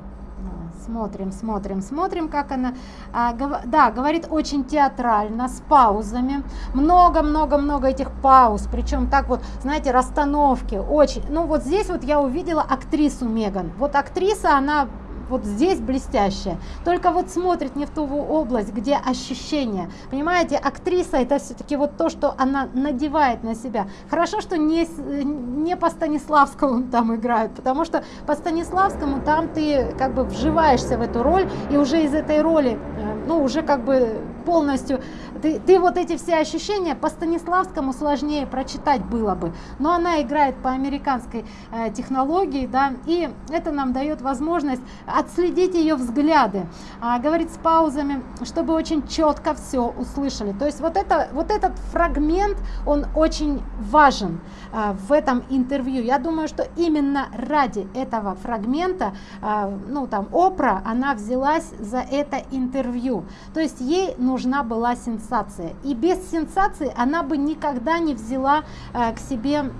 Смотрим смотрим смотрим как она а, гов, да говорит очень театрально с паузами. Много много много этих пауз причем так вот знаете расстановки очень. Ну вот здесь вот я увидела актрису меган. Вот актриса она вот здесь блестящая, только вот смотрит не в ту область, где ощущения. Понимаете, актриса это все-таки вот то, что она надевает на себя. Хорошо, что не, не по Станиславскому там играют, потому что по Станиславскому там ты как бы вживаешься в эту роль, и уже из этой роли, э, ну уже как бы полностью, ты, ты вот эти все ощущения по Станиславскому сложнее прочитать было бы, но она играет по американской э, технологии, да, и это нам дает возможность отследить ее взгляды, а, говорит с паузами, чтобы очень четко все услышали. То есть вот, это, вот этот фрагмент, он очень важен в этом интервью. Я думаю, что именно ради этого фрагмента, а, ну там Опра, она взялась за это интервью. То есть ей нужна была сенсация. И без сенсации она бы никогда не взяла а, к себе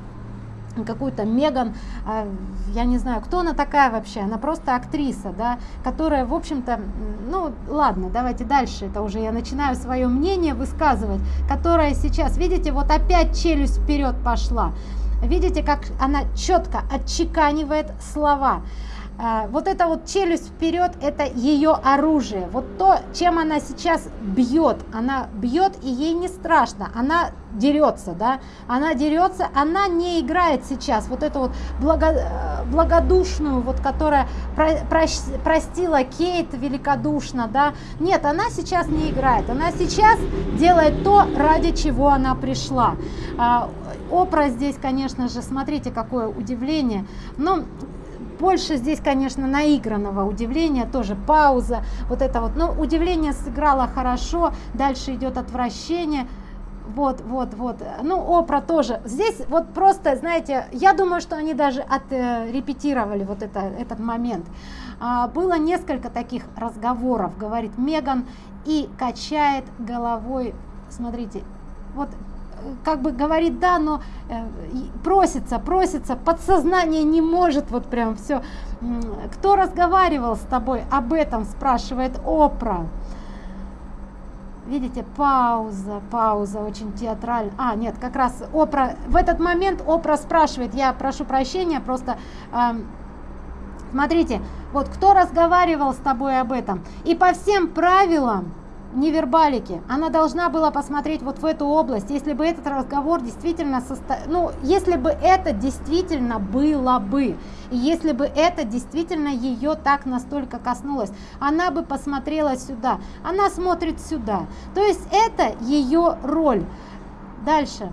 какую-то Меган, а, я не знаю, кто она такая вообще, она просто актриса, да, которая, в общем-то, ну, ладно, давайте дальше, это уже я начинаю свое мнение высказывать, которая сейчас, видите, вот опять челюсть вперед пошла, видите, как она четко отчеканивает слова, вот эта вот челюсть вперед это ее оружие. Вот то чем она сейчас бьет она бьет и ей не страшно. Она дерется да? Она дерется она не играет сейчас. Вот эту вот благо, благодушную вот которая про, про, простила кейт великодушно да? Нет она сейчас не играет. Она сейчас делает то ради чего она пришла. А, опра здесь конечно же смотрите какое удивление. Но больше здесь конечно наигранного удивления тоже пауза вот это вот. Но удивление сыграло хорошо дальше идет отвращение. Вот вот вот. Ну опра тоже. Здесь вот просто знаете я думаю что они даже отрепетировали вот это этот момент. А, было несколько таких разговоров говорит меган и качает головой. Смотрите вот как бы говорит да, но э, просится, просится, подсознание не может вот прям все. Кто разговаривал с тобой об этом, спрашивает Опра. Видите, пауза, пауза очень театральная. А, нет, как раз Опра, в этот момент Опра спрашивает, я прошу прощения, просто... Э, смотрите, вот кто разговаривал с тобой об этом? И по всем правилам невербалики. Она должна была посмотреть вот в эту область, если бы этот разговор действительно состо... ну, если бы это действительно было бы, если бы это действительно ее так настолько коснулось, она бы посмотрела сюда, она смотрит сюда. То есть это ее роль. Дальше,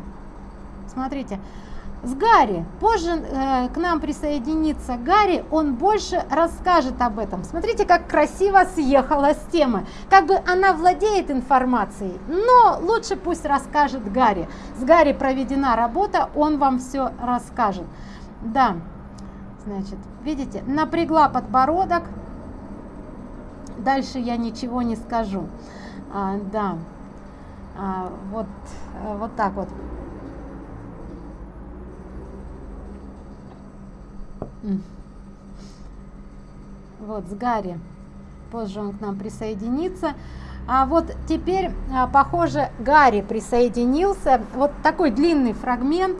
смотрите, с Гарри. Позже э, к нам присоединится Гарри, он больше расскажет об этом. Смотрите, как красиво съехала с темы. Как бы она владеет информацией, но лучше пусть расскажет Гарри. С Гарри проведена работа, он вам все расскажет. Да, значит, видите, напрягла подбородок. Дальше я ничего не скажу. А, да, а, вот, э, вот так вот. Вот, с Гарри. Позже он к нам присоединится. А вот теперь, а, похоже, Гарри присоединился. Вот такой длинный фрагмент.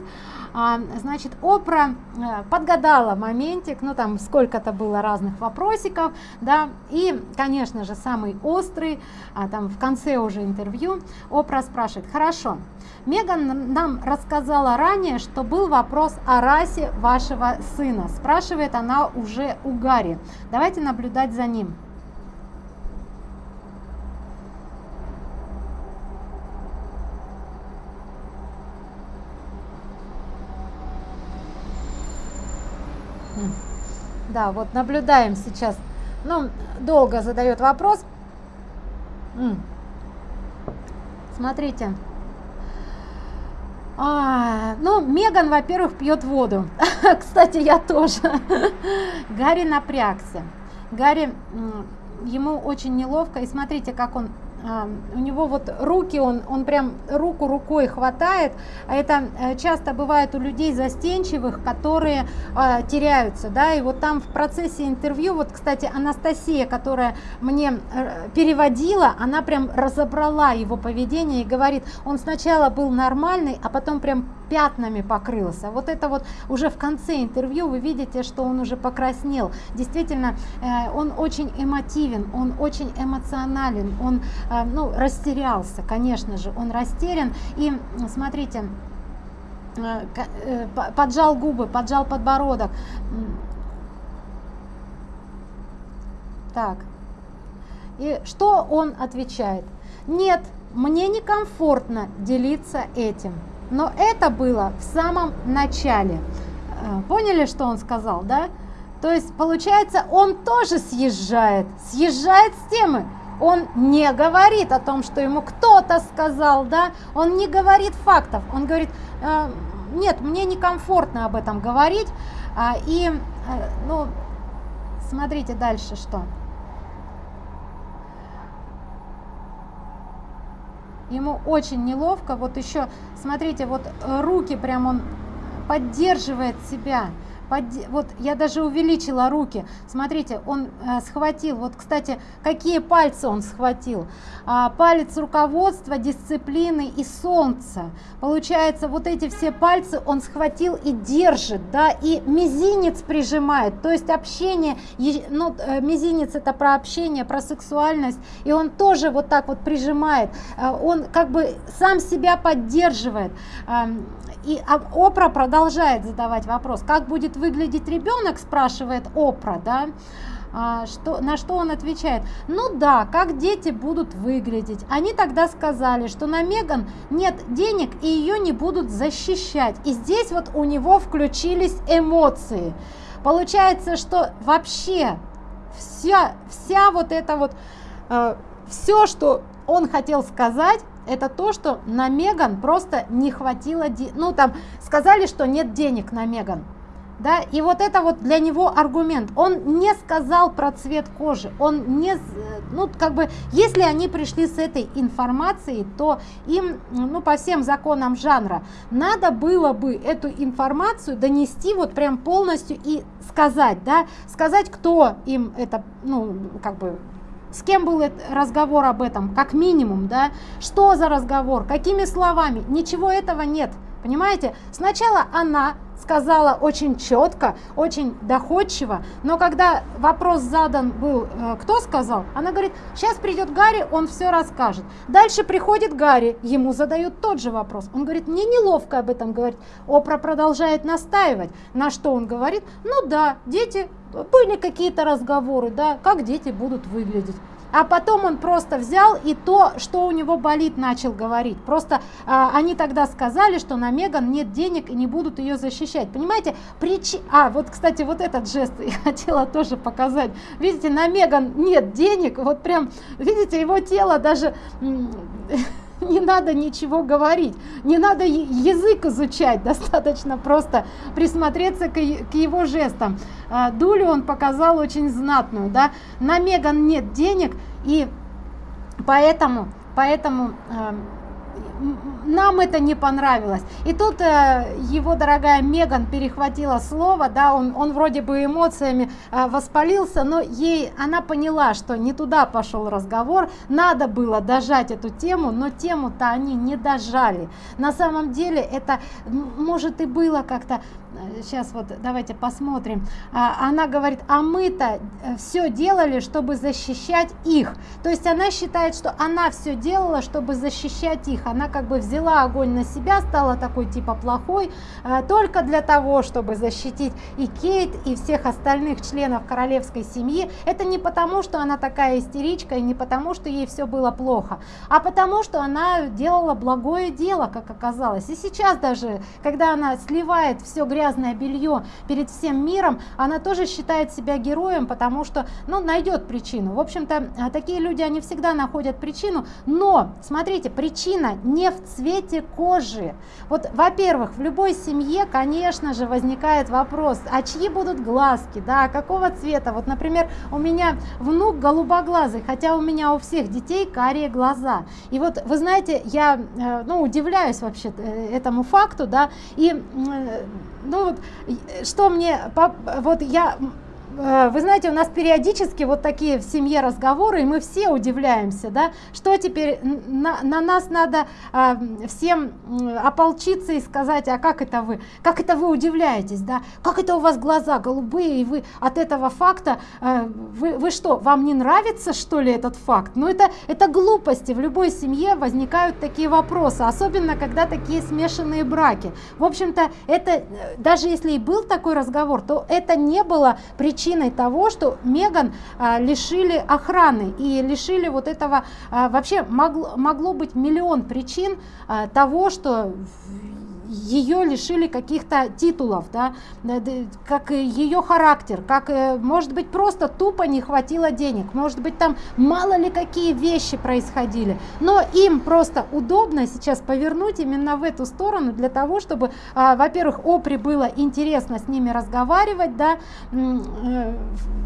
А, значит, Опра э, подгадала моментик, ну там сколько-то было разных вопросиков, да, и, конечно же, самый острый, а там в конце уже интервью, Опра спрашивает, хорошо, Меган нам рассказала ранее, что был вопрос о расе вашего сына, спрашивает она уже у Гарри, давайте наблюдать за ним. Да, вот наблюдаем сейчас. Ну, долго задает вопрос. Смотрите. А, ну, Меган, во-первых, пьет воду. Кстати, я тоже. Гарри напрягся. Гарри, ему очень неловко. И смотрите, как он у него вот руки, он, он прям руку рукой хватает, а это э, часто бывает у людей застенчивых, которые э, теряются, да, и вот там в процессе интервью, вот, кстати, Анастасия, которая мне э, переводила, она прям разобрала его поведение и говорит, он сначала был нормальный, а потом прям пятнами покрылся. Вот это вот уже в конце интервью вы видите, что он уже покраснел. Действительно, э, он очень эмотивен, он очень эмоционален, он э, ну, растерялся, конечно же, он растерян. И смотрите, э, поджал губы, поджал подбородок. Так. И что он отвечает? Нет, мне некомфортно делиться этим. Но это было в самом начале. Э, поняли, что он сказал, да? То есть, получается, он тоже съезжает, съезжает с темы. Он не говорит о том, что ему кто-то сказал, да? Он не говорит фактов. Он говорит, э, нет, мне некомфортно об этом говорить. А, и, э, ну, смотрите дальше, что. Ему очень неловко. Вот еще смотрите вот э, руки прям он поддерживает себя под, вот я даже увеличила руки. Смотрите он э, схватил. Вот кстати какие пальцы он схватил? А, палец руководства дисциплины и солнца. Получается вот эти все пальцы он схватил и держит да и мизинец прижимает. То есть общение ну э, мизинец это про общение про сексуальность. И он тоже вот так вот прижимает. Э, он как бы сам себя поддерживает. И опра продолжает задавать вопрос как будет выглядеть ребенок спрашивает опра да а, что, на что он отвечает? Ну да как дети будут выглядеть. Они тогда сказали что на меган нет денег и ее не будут защищать. И здесь вот у него включились эмоции. Получается что вообще вся вся вот это вот э, все что он хотел сказать это то, что на Меган просто не хватило, ну там сказали, что нет денег на Меган. Да, и вот это вот для него аргумент. Он не сказал про цвет кожи. Он не, ну как бы, если они пришли с этой информацией, то им, ну по всем законам жанра, надо было бы эту информацию донести вот прям полностью и сказать, да, сказать, кто им это, ну как бы с кем был разговор об этом, как минимум, да, что за разговор, какими словами, ничего этого нет, понимаете? Сначала она сказала очень четко, очень доходчиво, но когда вопрос задан был, э, кто сказал, она говорит, сейчас придет Гарри, он все расскажет. Дальше приходит Гарри, ему задают тот же вопрос. Он говорит, мне неловко об этом говорить. Опра продолжает настаивать, на что он говорит, ну да, дети, были какие-то разговоры, да, как дети будут выглядеть а потом он просто взял и то, что у него болит, начал говорить. Просто а, они тогда сказали, что на Меган нет денег и не будут ее защищать. Понимаете? Причи... А, вот, кстати, вот этот жест я хотела тоже показать. Видите, на Меган нет денег, вот прям, видите, его тело даже не надо ничего говорить, не надо язык изучать, достаточно просто присмотреться к, его жестам. А, Дулю он показал очень знатную, да, на Меган нет денег, и поэтому, поэтому нам это не понравилось. И тут э, его дорогая Меган перехватила слово, да, он, он вроде бы эмоциями э, воспалился, но ей она поняла, что не туда пошел разговор, надо было дожать эту тему, но тему-то они не дожали. На самом деле это может и было как-то сейчас вот давайте посмотрим а, она говорит а мы-то э, все делали чтобы защищать их то есть она считает что она все делала чтобы защищать их она как бы взяла огонь на себя стала такой типа плохой а, только для того чтобы защитить и кейт и всех остальных членов королевской семьи. Это не потому что она такая истеричка и не потому что ей все было плохо а потому что она делала благое дело как оказалось. И сейчас даже когда она сливает все грязное белье перед всем миром, она тоже считает себя героем, потому что, ну, найдет причину. В общем-то, а, такие люди, они всегда находят причину, но, смотрите, причина не в цвете кожи. Вот, во-первых, в любой семье, конечно же, возникает вопрос, а чьи будут глазки, да, какого цвета? Вот, например, у меня внук голубоглазый, хотя у меня у всех детей карие глаза. И вот, вы знаете, я, э, ну, удивляюсь вообще э, этому факту, да, и ну вот, что мне, вот я Э, вы знаете, у нас периодически вот такие в семье разговоры, и мы все удивляемся, да, что теперь на, на нас надо а, всем ополчиться и сказать, а как это вы, как это вы удивляетесь, да, как это у вас глаза голубые, и вы от этого факта, а, вы, вы что, вам не нравится, что ли, этот факт? Ну, это, это глупости, в любой семье возникают такие вопросы, особенно, когда такие смешанные браки. В общем-то, это, э, даже если и был такой разговор, то это не было причиной причиной того, что Меган а, лишили охраны и лишили вот этого, а, вообще могло, могло быть миллион причин а, того, что ее лишили каких-то титулов, да, как ее характер, как, э, может быть, просто тупо не хватило денег, может быть, там мало ли какие вещи происходили, но им просто удобно сейчас повернуть именно в эту сторону для того, чтобы, а, во-первых, Опри было интересно с ними разговаривать, да, э,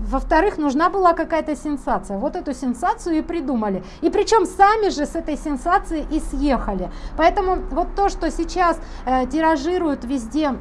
во-вторых, нужна была какая-то сенсация, вот эту сенсацию и придумали, и причем сами же с этой сенсацией и съехали, поэтому вот то, что сейчас э, тиражируют везде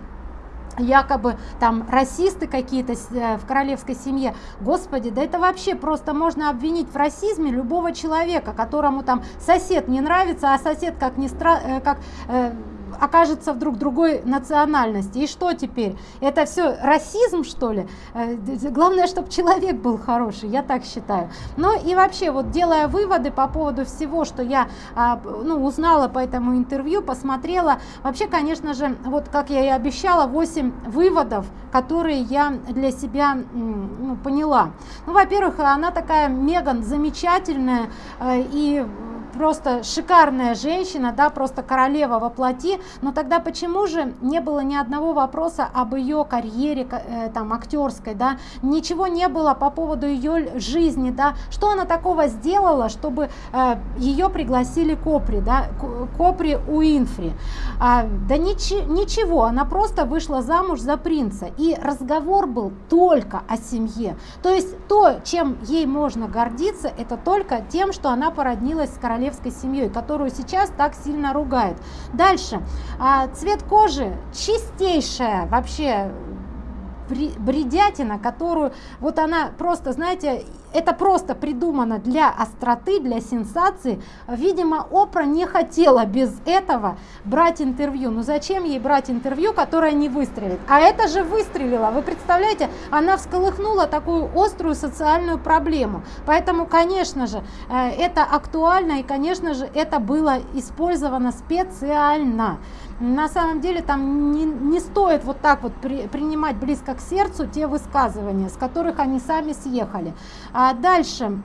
якобы там расисты какие-то э, в королевской семье. Господи да это вообще просто можно обвинить в расизме любого человека которому там сосед не нравится а сосед как не стра э, как э, окажется вдруг другой национальности. И что теперь? Это все расизм что ли? Э, главное чтобы человек был хороший я так считаю. Ну и вообще вот делая выводы по поводу всего что я а, ну, узнала по этому интервью посмотрела вообще конечно же вот как я и обещала 8 выводов которые я для себя ну, поняла. Ну во первых она такая меган замечательная э, и просто шикарная женщина, да, просто королева во плоти, но тогда почему же не было ни одного вопроса об ее карьере, э, там, актерской, да, ничего не было по поводу ее жизни, да, что она такого сделала, чтобы э, ее пригласили Копри, да, Копри Уинфри, а, да ничи, ничего, она просто вышла замуж за принца, и разговор был только о семье, то есть то, чем ей можно гордиться, это только тем, что она породнилась с королевой королевской семьей, которую сейчас так сильно ругают. Дальше. А, цвет кожи чистейшая вообще бредятина, которую вот она просто, знаете, это просто придумано для остроты, для сенсации. Видимо, Опра не хотела без этого брать интервью. Ну зачем ей брать интервью, которое не выстрелит? А это же выстрелила. Вы представляете, она всколыхнула такую острую социальную проблему. Поэтому, конечно же, э, это актуально и, конечно же, это было использовано специально на самом деле там не, не стоит вот так вот при, принимать близко к сердцу те высказывания, с которых они сами съехали. А дальше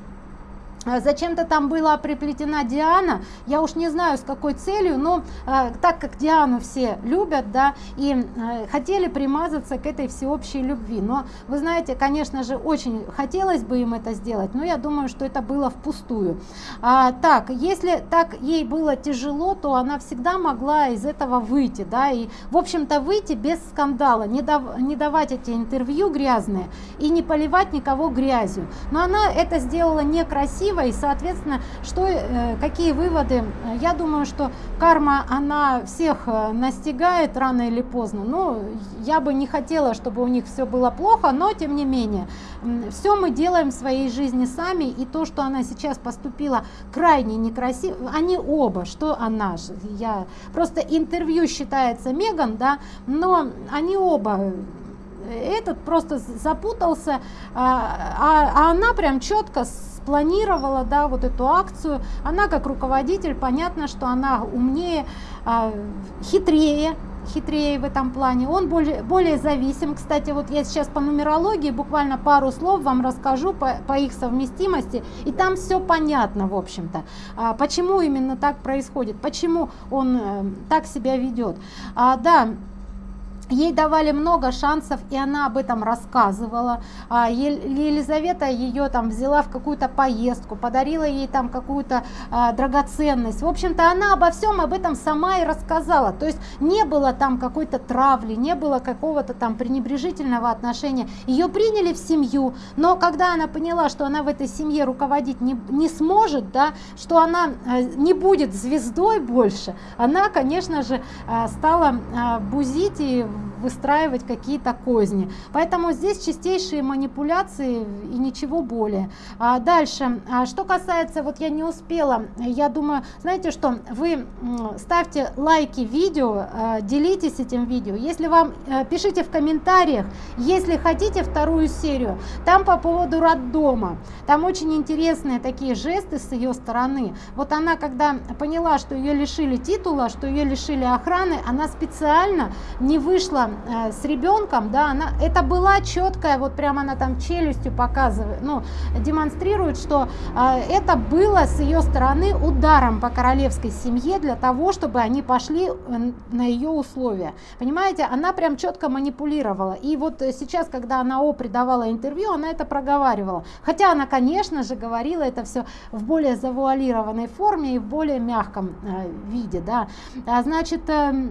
зачем-то там была приплетена Диана, я уж не знаю с какой целью, но э, так как Диану все любят, да, и э, хотели примазаться к этой всеобщей любви. Но вы знаете, конечно же, очень хотелось бы им это сделать, но я думаю, что это было впустую. А, так, если так ей было тяжело, то она всегда могла из этого выйти, да, и, в общем-то, выйти без скандала, не, дав, не давать эти интервью грязные и не поливать никого грязью. Но она это сделала некрасиво, красиво и соответственно что э, какие выводы? Я думаю что карма она всех э, настигает рано или поздно. Но я бы не хотела чтобы у них все было плохо но тем не менее все мы делаем в своей жизни сами и то что она сейчас поступила крайне некрасиво они оба что она я просто интервью считается меган да но они оба этот просто запутался а, а, а она прям четко спланировала да вот эту акцию. Она как руководитель понятно что она умнее а, хитрее хитрее в этом плане. Он более более зависим. Кстати вот я сейчас по нумерологии буквально пару слов вам расскажу по, по их совместимости. И там все понятно в общем-то. А, почему именно так происходит? Почему он э, так себя ведет а, да Ей давали много шансов, и она об этом рассказывала. А, Елизавета ее там взяла в какую-то поездку, подарила ей там какую-то а, драгоценность. В общем-то, она обо всем об этом сама и рассказала. То есть не было там какой-то травли, не было какого-то там пренебрежительного отношения. Ее приняли в семью, но когда она поняла, что она в этой семье руководить не, не сможет, да, что она а, не будет звездой больше, она, конечно же, а, стала а, бузить и выстраивать какие-то козни. Поэтому здесь чистейшие манипуляции и ничего более. А дальше, а что касается, вот я не успела, я думаю, знаете что, вы ставьте лайки видео, а, делитесь этим видео. Если вам, э, пишите в комментариях, если хотите вторую серию, там по поводу роддома. Там очень интересные такие жесты с ее стороны. Вот она, когда поняла, что ее лишили титула, что ее лишили охраны, она специально не вышла э, с ребенком, да, она, это была четкая, вот прямо она там челюстью показывает, ну, демонстрирует, что э, это было с ее стороны ударом по королевской семье для того, чтобы они пошли э, на ее условия. Понимаете, она прям четко манипулировала. И вот сейчас, когда она О придавала интервью, она это проговаривала. Хотя она, конечно же, говорила это все в более завуалированной форме и в более мягком э, виде, да. А, значит, э,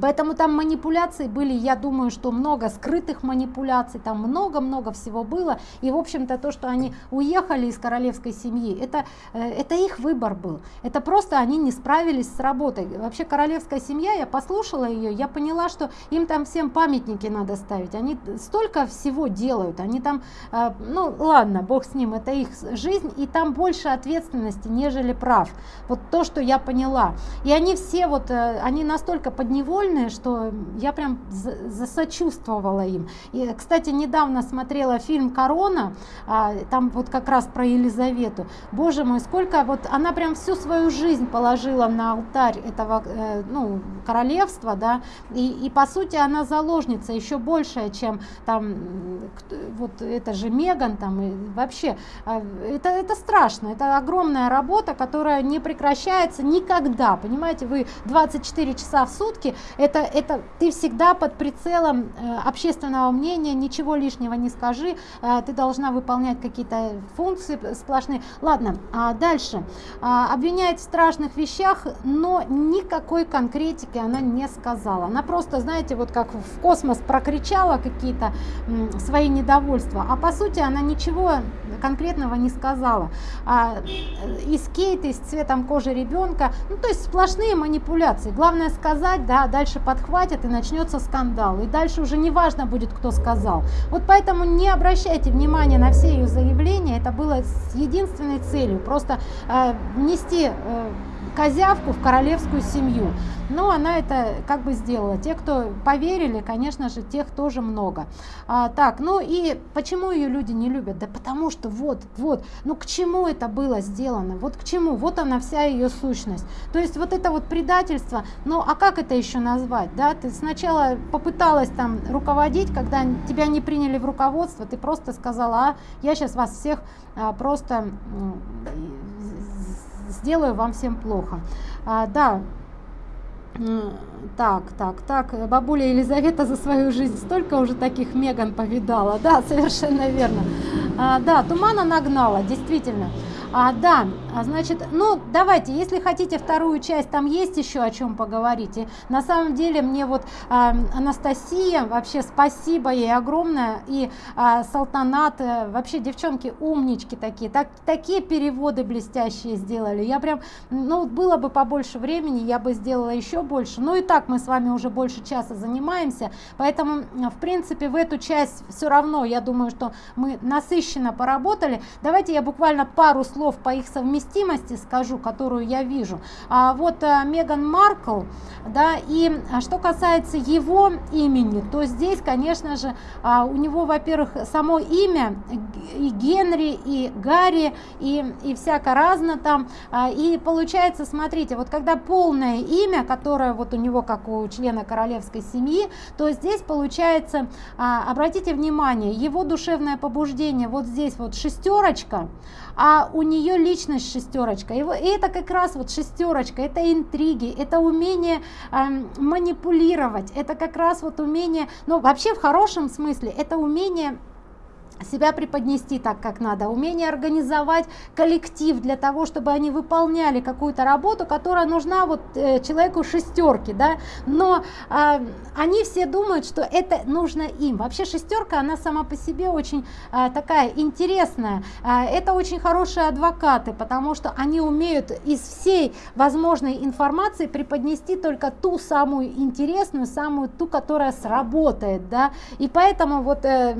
Поэтому там манипуляции были, я думаю, что много скрытых манипуляций, там много-много всего было. И, в общем-то, то, что они уехали из королевской семьи, это, э, это их выбор был. Это просто они не справились с работой. Вообще, королевская семья, я послушала ее, я поняла, что им там всем памятники надо ставить. Они столько всего делают. Они там, э, ну ладно, бог с ним, это их жизнь, и там больше ответственности, нежели прав. Вот то, что я поняла. И они все вот, э, они настолько подневольны, прикольные, что я прям засочувствовала им. И, кстати, недавно смотрела фильм «Корона», а, там вот как раз про Елизавету. Боже мой, сколько вот она прям всю свою жизнь положила на алтарь этого э, ну, королевства, да, и, и по сути она заложница еще большая, чем там вот это же Меган там и вообще а, это это страшно, это огромная работа, которая не прекращается никогда, понимаете, вы 24 часа в сутки это, это ты всегда под прицелом э, общественного мнения, ничего лишнего не скажи, э, ты должна выполнять какие-то функции сплошные. Ладно, а дальше. А, обвиняет в страшных вещах, но никакой конкретики она не сказала. Она просто, знаете, вот как в космос прокричала какие-то свои недовольства, а по сути она ничего конкретного не сказала. А, э, из кейта, с цветом кожи ребенка, ну то есть сплошные манипуляции. Главное сказать, да, дальше дальше подхватят и начнется скандал. И дальше уже не важно будет, кто сказал. Вот поэтому не обращайте внимания на все ее заявления. Это было с единственной целью. Просто э, внести э, козявку в королевскую семью. Но она это как бы сделала. Те, кто поверили, конечно же, тех тоже много. А, так, ну и почему ее люди не любят? Да потому что вот, вот, ну к чему это было сделано? Вот к чему? Вот она вся ее сущность. То есть вот это вот предательство, ну а как это еще назвать? Да? Ты сначала попыталась там руководить, когда тебя не приняли в руководство, ты просто сказала, а я сейчас вас всех а, просто сделаю вам всем плохо. А, да, так, так, так, бабуля Елизавета за свою жизнь столько уже таких Меган повидала, да, совершенно верно. А, да, тумана нагнала, действительно. А, да, а, значит, ну давайте, если хотите вторую часть, там есть еще о чем поговорить. И на самом деле мне вот а, Анастасия, вообще спасибо ей огромное, и а, Салтанат, э, вообще девчонки умнички такие, так, такие переводы блестящие сделали. Я прям, ну было бы побольше времени, я бы сделала еще больше. Ну и так мы с вами уже больше часа занимаемся, поэтому в принципе в эту часть все равно, я думаю, что мы насыщенно поработали. Давайте я буквально пару слов слов по их совместимости скажу, которую я вижу. А вот а, Меган Маркл, да, и а, что касается его имени, то здесь, конечно же, а, у него, во-первых, само имя и Генри, и Гарри, и, и всяко разно там. А, и получается, смотрите, вот когда полное имя, которое вот у него, как у члена королевской семьи, то здесь получается, обратите внимание, его душевное побуждение вот здесь вот шестерочка, а у нее личность шестерочка. И это как раз вот шестерочка, это интриги, это умение э, манипулировать, это как раз вот умение, ну вообще в хорошем смысле, это умение себя преподнести так, как надо, умение организовать коллектив для того, чтобы они выполняли какую-то работу, которая нужна вот э, человеку шестерки, да, но э, они все думают, что это нужно им. Вообще шестерка, она сама по себе очень э, такая интересная, э, это очень хорошие адвокаты, потому что они умеют из всей возможной информации преподнести только ту самую интересную, самую ту, которая сработает, да, и поэтому вот э,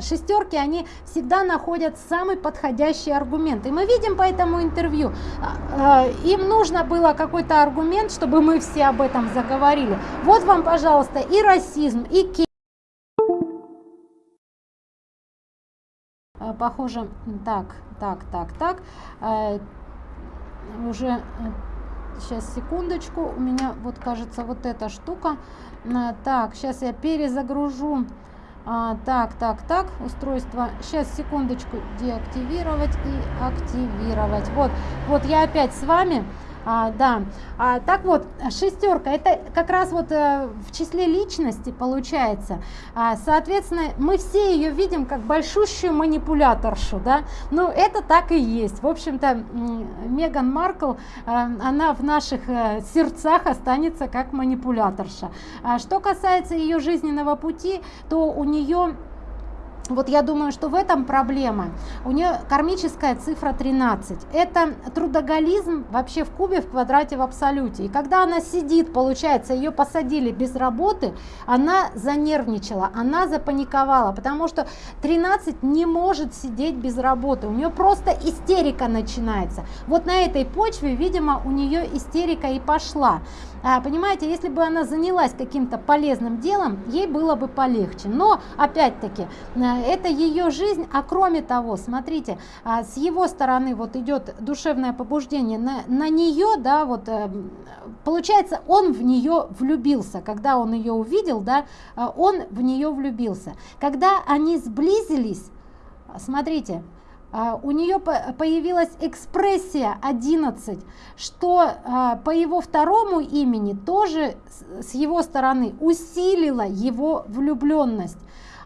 шестерка подборке они всегда находят самый подходящий аргумент. И мы видим по этому интервью, а, а, им нужно было какой-то аргумент, чтобы мы все об этом заговорили. Вот вам, пожалуйста, и расизм, и ки. А, похоже, так, так, так, так, уже сейчас секундочку у меня вот кажется вот эта штука так сейчас я перезагружу а, так, так, так, устройство. Сейчас, секундочку, деактивировать и активировать. Вот, вот я опять с вами. А, да, а, так вот, шестерка, это как раз вот а, в числе личности получается. А, соответственно, мы все ее видим как большущую манипуляторшу, да, ну это так и есть. В общем-то, Меган Маркл, а, она в наших а, сердцах останется как манипуляторша. А, что касается ее жизненного пути, то у нее вот я думаю, что в этом проблема. У нее кармическая цифра 13. Это трудоголизм вообще в кубе, в квадрате, в абсолюте. И когда она сидит, получается, ее посадили без работы, она занервничала, она запаниковала, потому что 13 не может сидеть без работы. У нее просто истерика начинается. Вот на этой почве, видимо, у нее истерика и пошла. А, понимаете, если бы она занялась каким-то полезным делом, ей было бы полегче. Но, опять-таки, э, это ее жизнь, а кроме того, смотрите, а, с его стороны вот идет душевное побуждение на, на нее, да, вот, э, получается, он в нее влюбился, когда он ее увидел, да, э, он в нее влюбился. Когда они сблизились, смотрите, у нее появилась экспрессия 11, что а, по его второму имени тоже с его стороны усилила его влюбленность.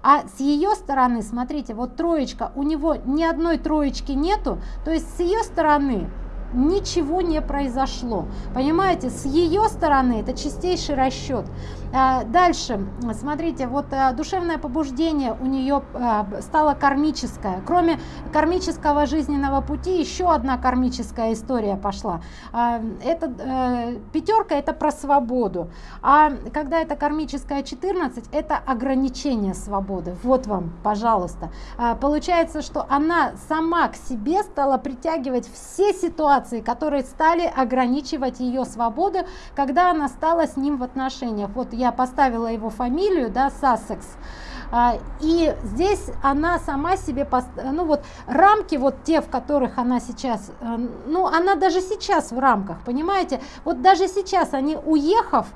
А с ее стороны, смотрите, вот троечка, у него ни одной троечки нету, то есть с ее стороны ничего не произошло. Понимаете, с ее стороны это чистейший расчет. А, дальше, смотрите, вот а, душевное побуждение у нее а, стало кармическое. Кроме кармического жизненного пути, еще одна кармическая история пошла. Это э, пятерка, это про свободу. А когда это кармическая 14, это ограничение свободы. Вот вам, пожалуйста. Получается, что она сама к себе стала притягивать все ситуации, которые стали ограничивать ее свободу, когда она стала с ним в отношениях. Вот я поставила его фамилию, да, Сассекс. А, и здесь она сама себе, ну вот рамки вот те, в которых она сейчас, э, ну она даже сейчас в рамках, понимаете, вот даже сейчас они уехав,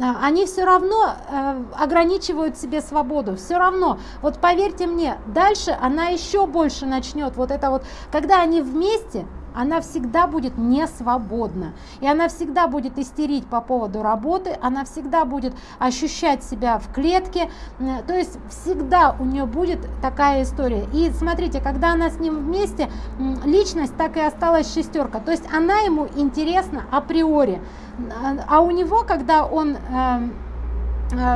а, они все равно э, ограничивают себе свободу, все равно, вот поверьте мне, дальше она еще больше начнет, вот это вот, когда они вместе, она всегда будет не свободна. И она всегда будет истерить по поводу работы, она всегда будет ощущать себя в клетке. То есть всегда у нее будет такая история. И смотрите, когда она с ним вместе, личность так и осталась шестерка. То есть она ему интересна априори. А у него, когда он эм,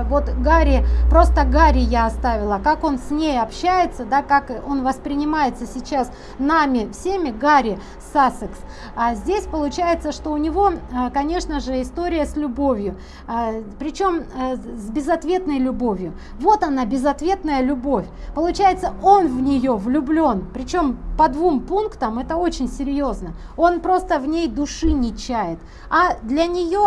вот Гарри, просто Гарри я оставила, как он с ней общается, да, как он воспринимается сейчас нами всеми, Гарри Сассекс. А здесь получается, что у него, э, конечно же, история с любовью, э, причем с безответной любовью. Вот она, безответная любовь. Получается, он в нее влюблен, причем по двум пунктам, это очень серьезно. Он просто в ней души не чает, а для нее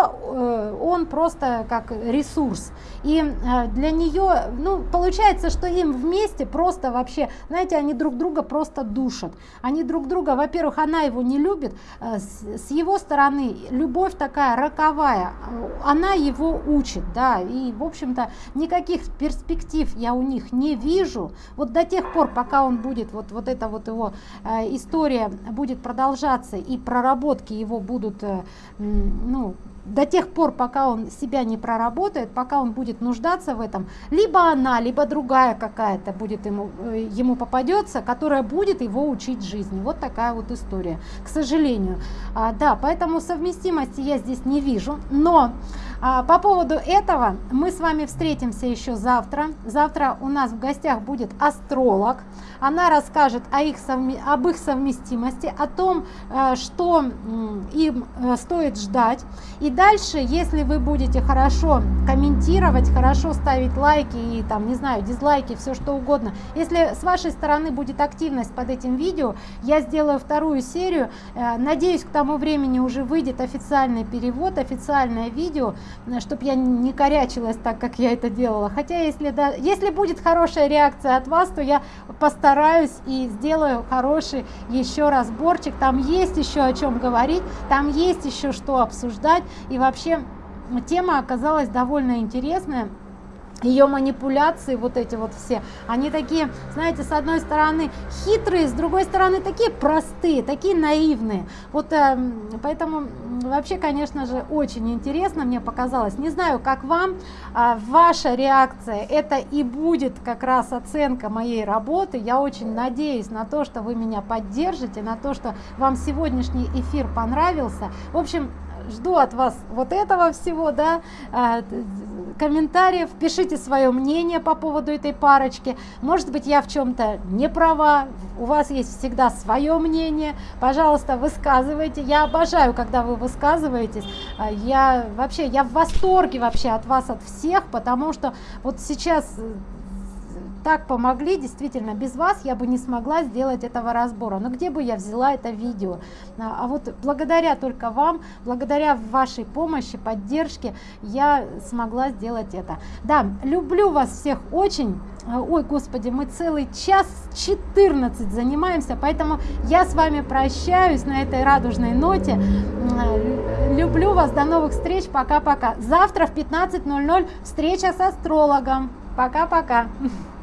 он просто как ресурс. И э, для нее, ну, получается, что им вместе просто вообще, знаете, они друг друга просто душат. Они друг друга, во-первых, она его не любит, э, с его стороны любовь такая роковая, она его учит, да, и, в общем-то, никаких перспектив я у них не вижу. Вот до тех пор, пока он будет, вот, вот эта вот его э, история будет продолжаться, и проработки его будут, ну, до тех пор, пока он себя не проработает, пока он будет нуждаться в этом, либо она, либо другая какая-то будет ему, э, ему попадется, которая будет его учить жизни. Вот такая вот история, к сожалению. А, да, поэтому совместимости я здесь не вижу, но по поводу этого мы с вами встретимся еще завтра. Завтра у нас в гостях будет астролог. Она расскажет о их об их совместимости, о том, э, что им э, стоит ждать. И дальше, если вы будете хорошо комментировать, хорошо ставить лайки и там, не знаю, дизлайки, все что угодно, если с вашей стороны будет активность под этим видео, я сделаю вторую серию. Э, надеюсь, к тому времени уже выйдет официальный перевод, официальное видео, чтобы я не корячилась так, как я это делала. Хотя, если, да, если будет хорошая реакция от вас, то я постараюсь и сделаю хороший еще разборчик. Там есть еще о чем говорить, там есть еще что обсуждать. И вообще тема оказалась довольно интересная. Ее манипуляции вот эти вот все. Они такие знаете с одной стороны хитрые с другой стороны такие простые такие наивные. Вот э, поэтому вообще конечно же очень интересно мне показалось. Не знаю как вам э, ваша реакция. Это и будет как раз оценка моей работы. Я очень надеюсь на то что вы меня поддержите на то что вам сегодняшний эфир понравился. В общем жду от вас вот этого всего да э, комментариев, пишите свое мнение по поводу этой парочки. Может быть, я в чем-то не права, у вас есть всегда свое мнение. Пожалуйста, высказывайте. Я обожаю, когда вы высказываетесь. А, я вообще, я в восторге вообще от вас, от всех, потому что вот сейчас э, так помогли действительно без вас я бы не смогла сделать этого разбора. Но где бы я взяла это видео? А, а вот благодаря только вам благодаря вашей помощи поддержке я смогла сделать это. Да люблю вас всех очень. А, ой господи мы целый час 14 занимаемся поэтому я с вами прощаюсь на этой радужной ноте. Люблю вас до новых встреч пока пока завтра в 15.00 встреча с астрологом. Пока пока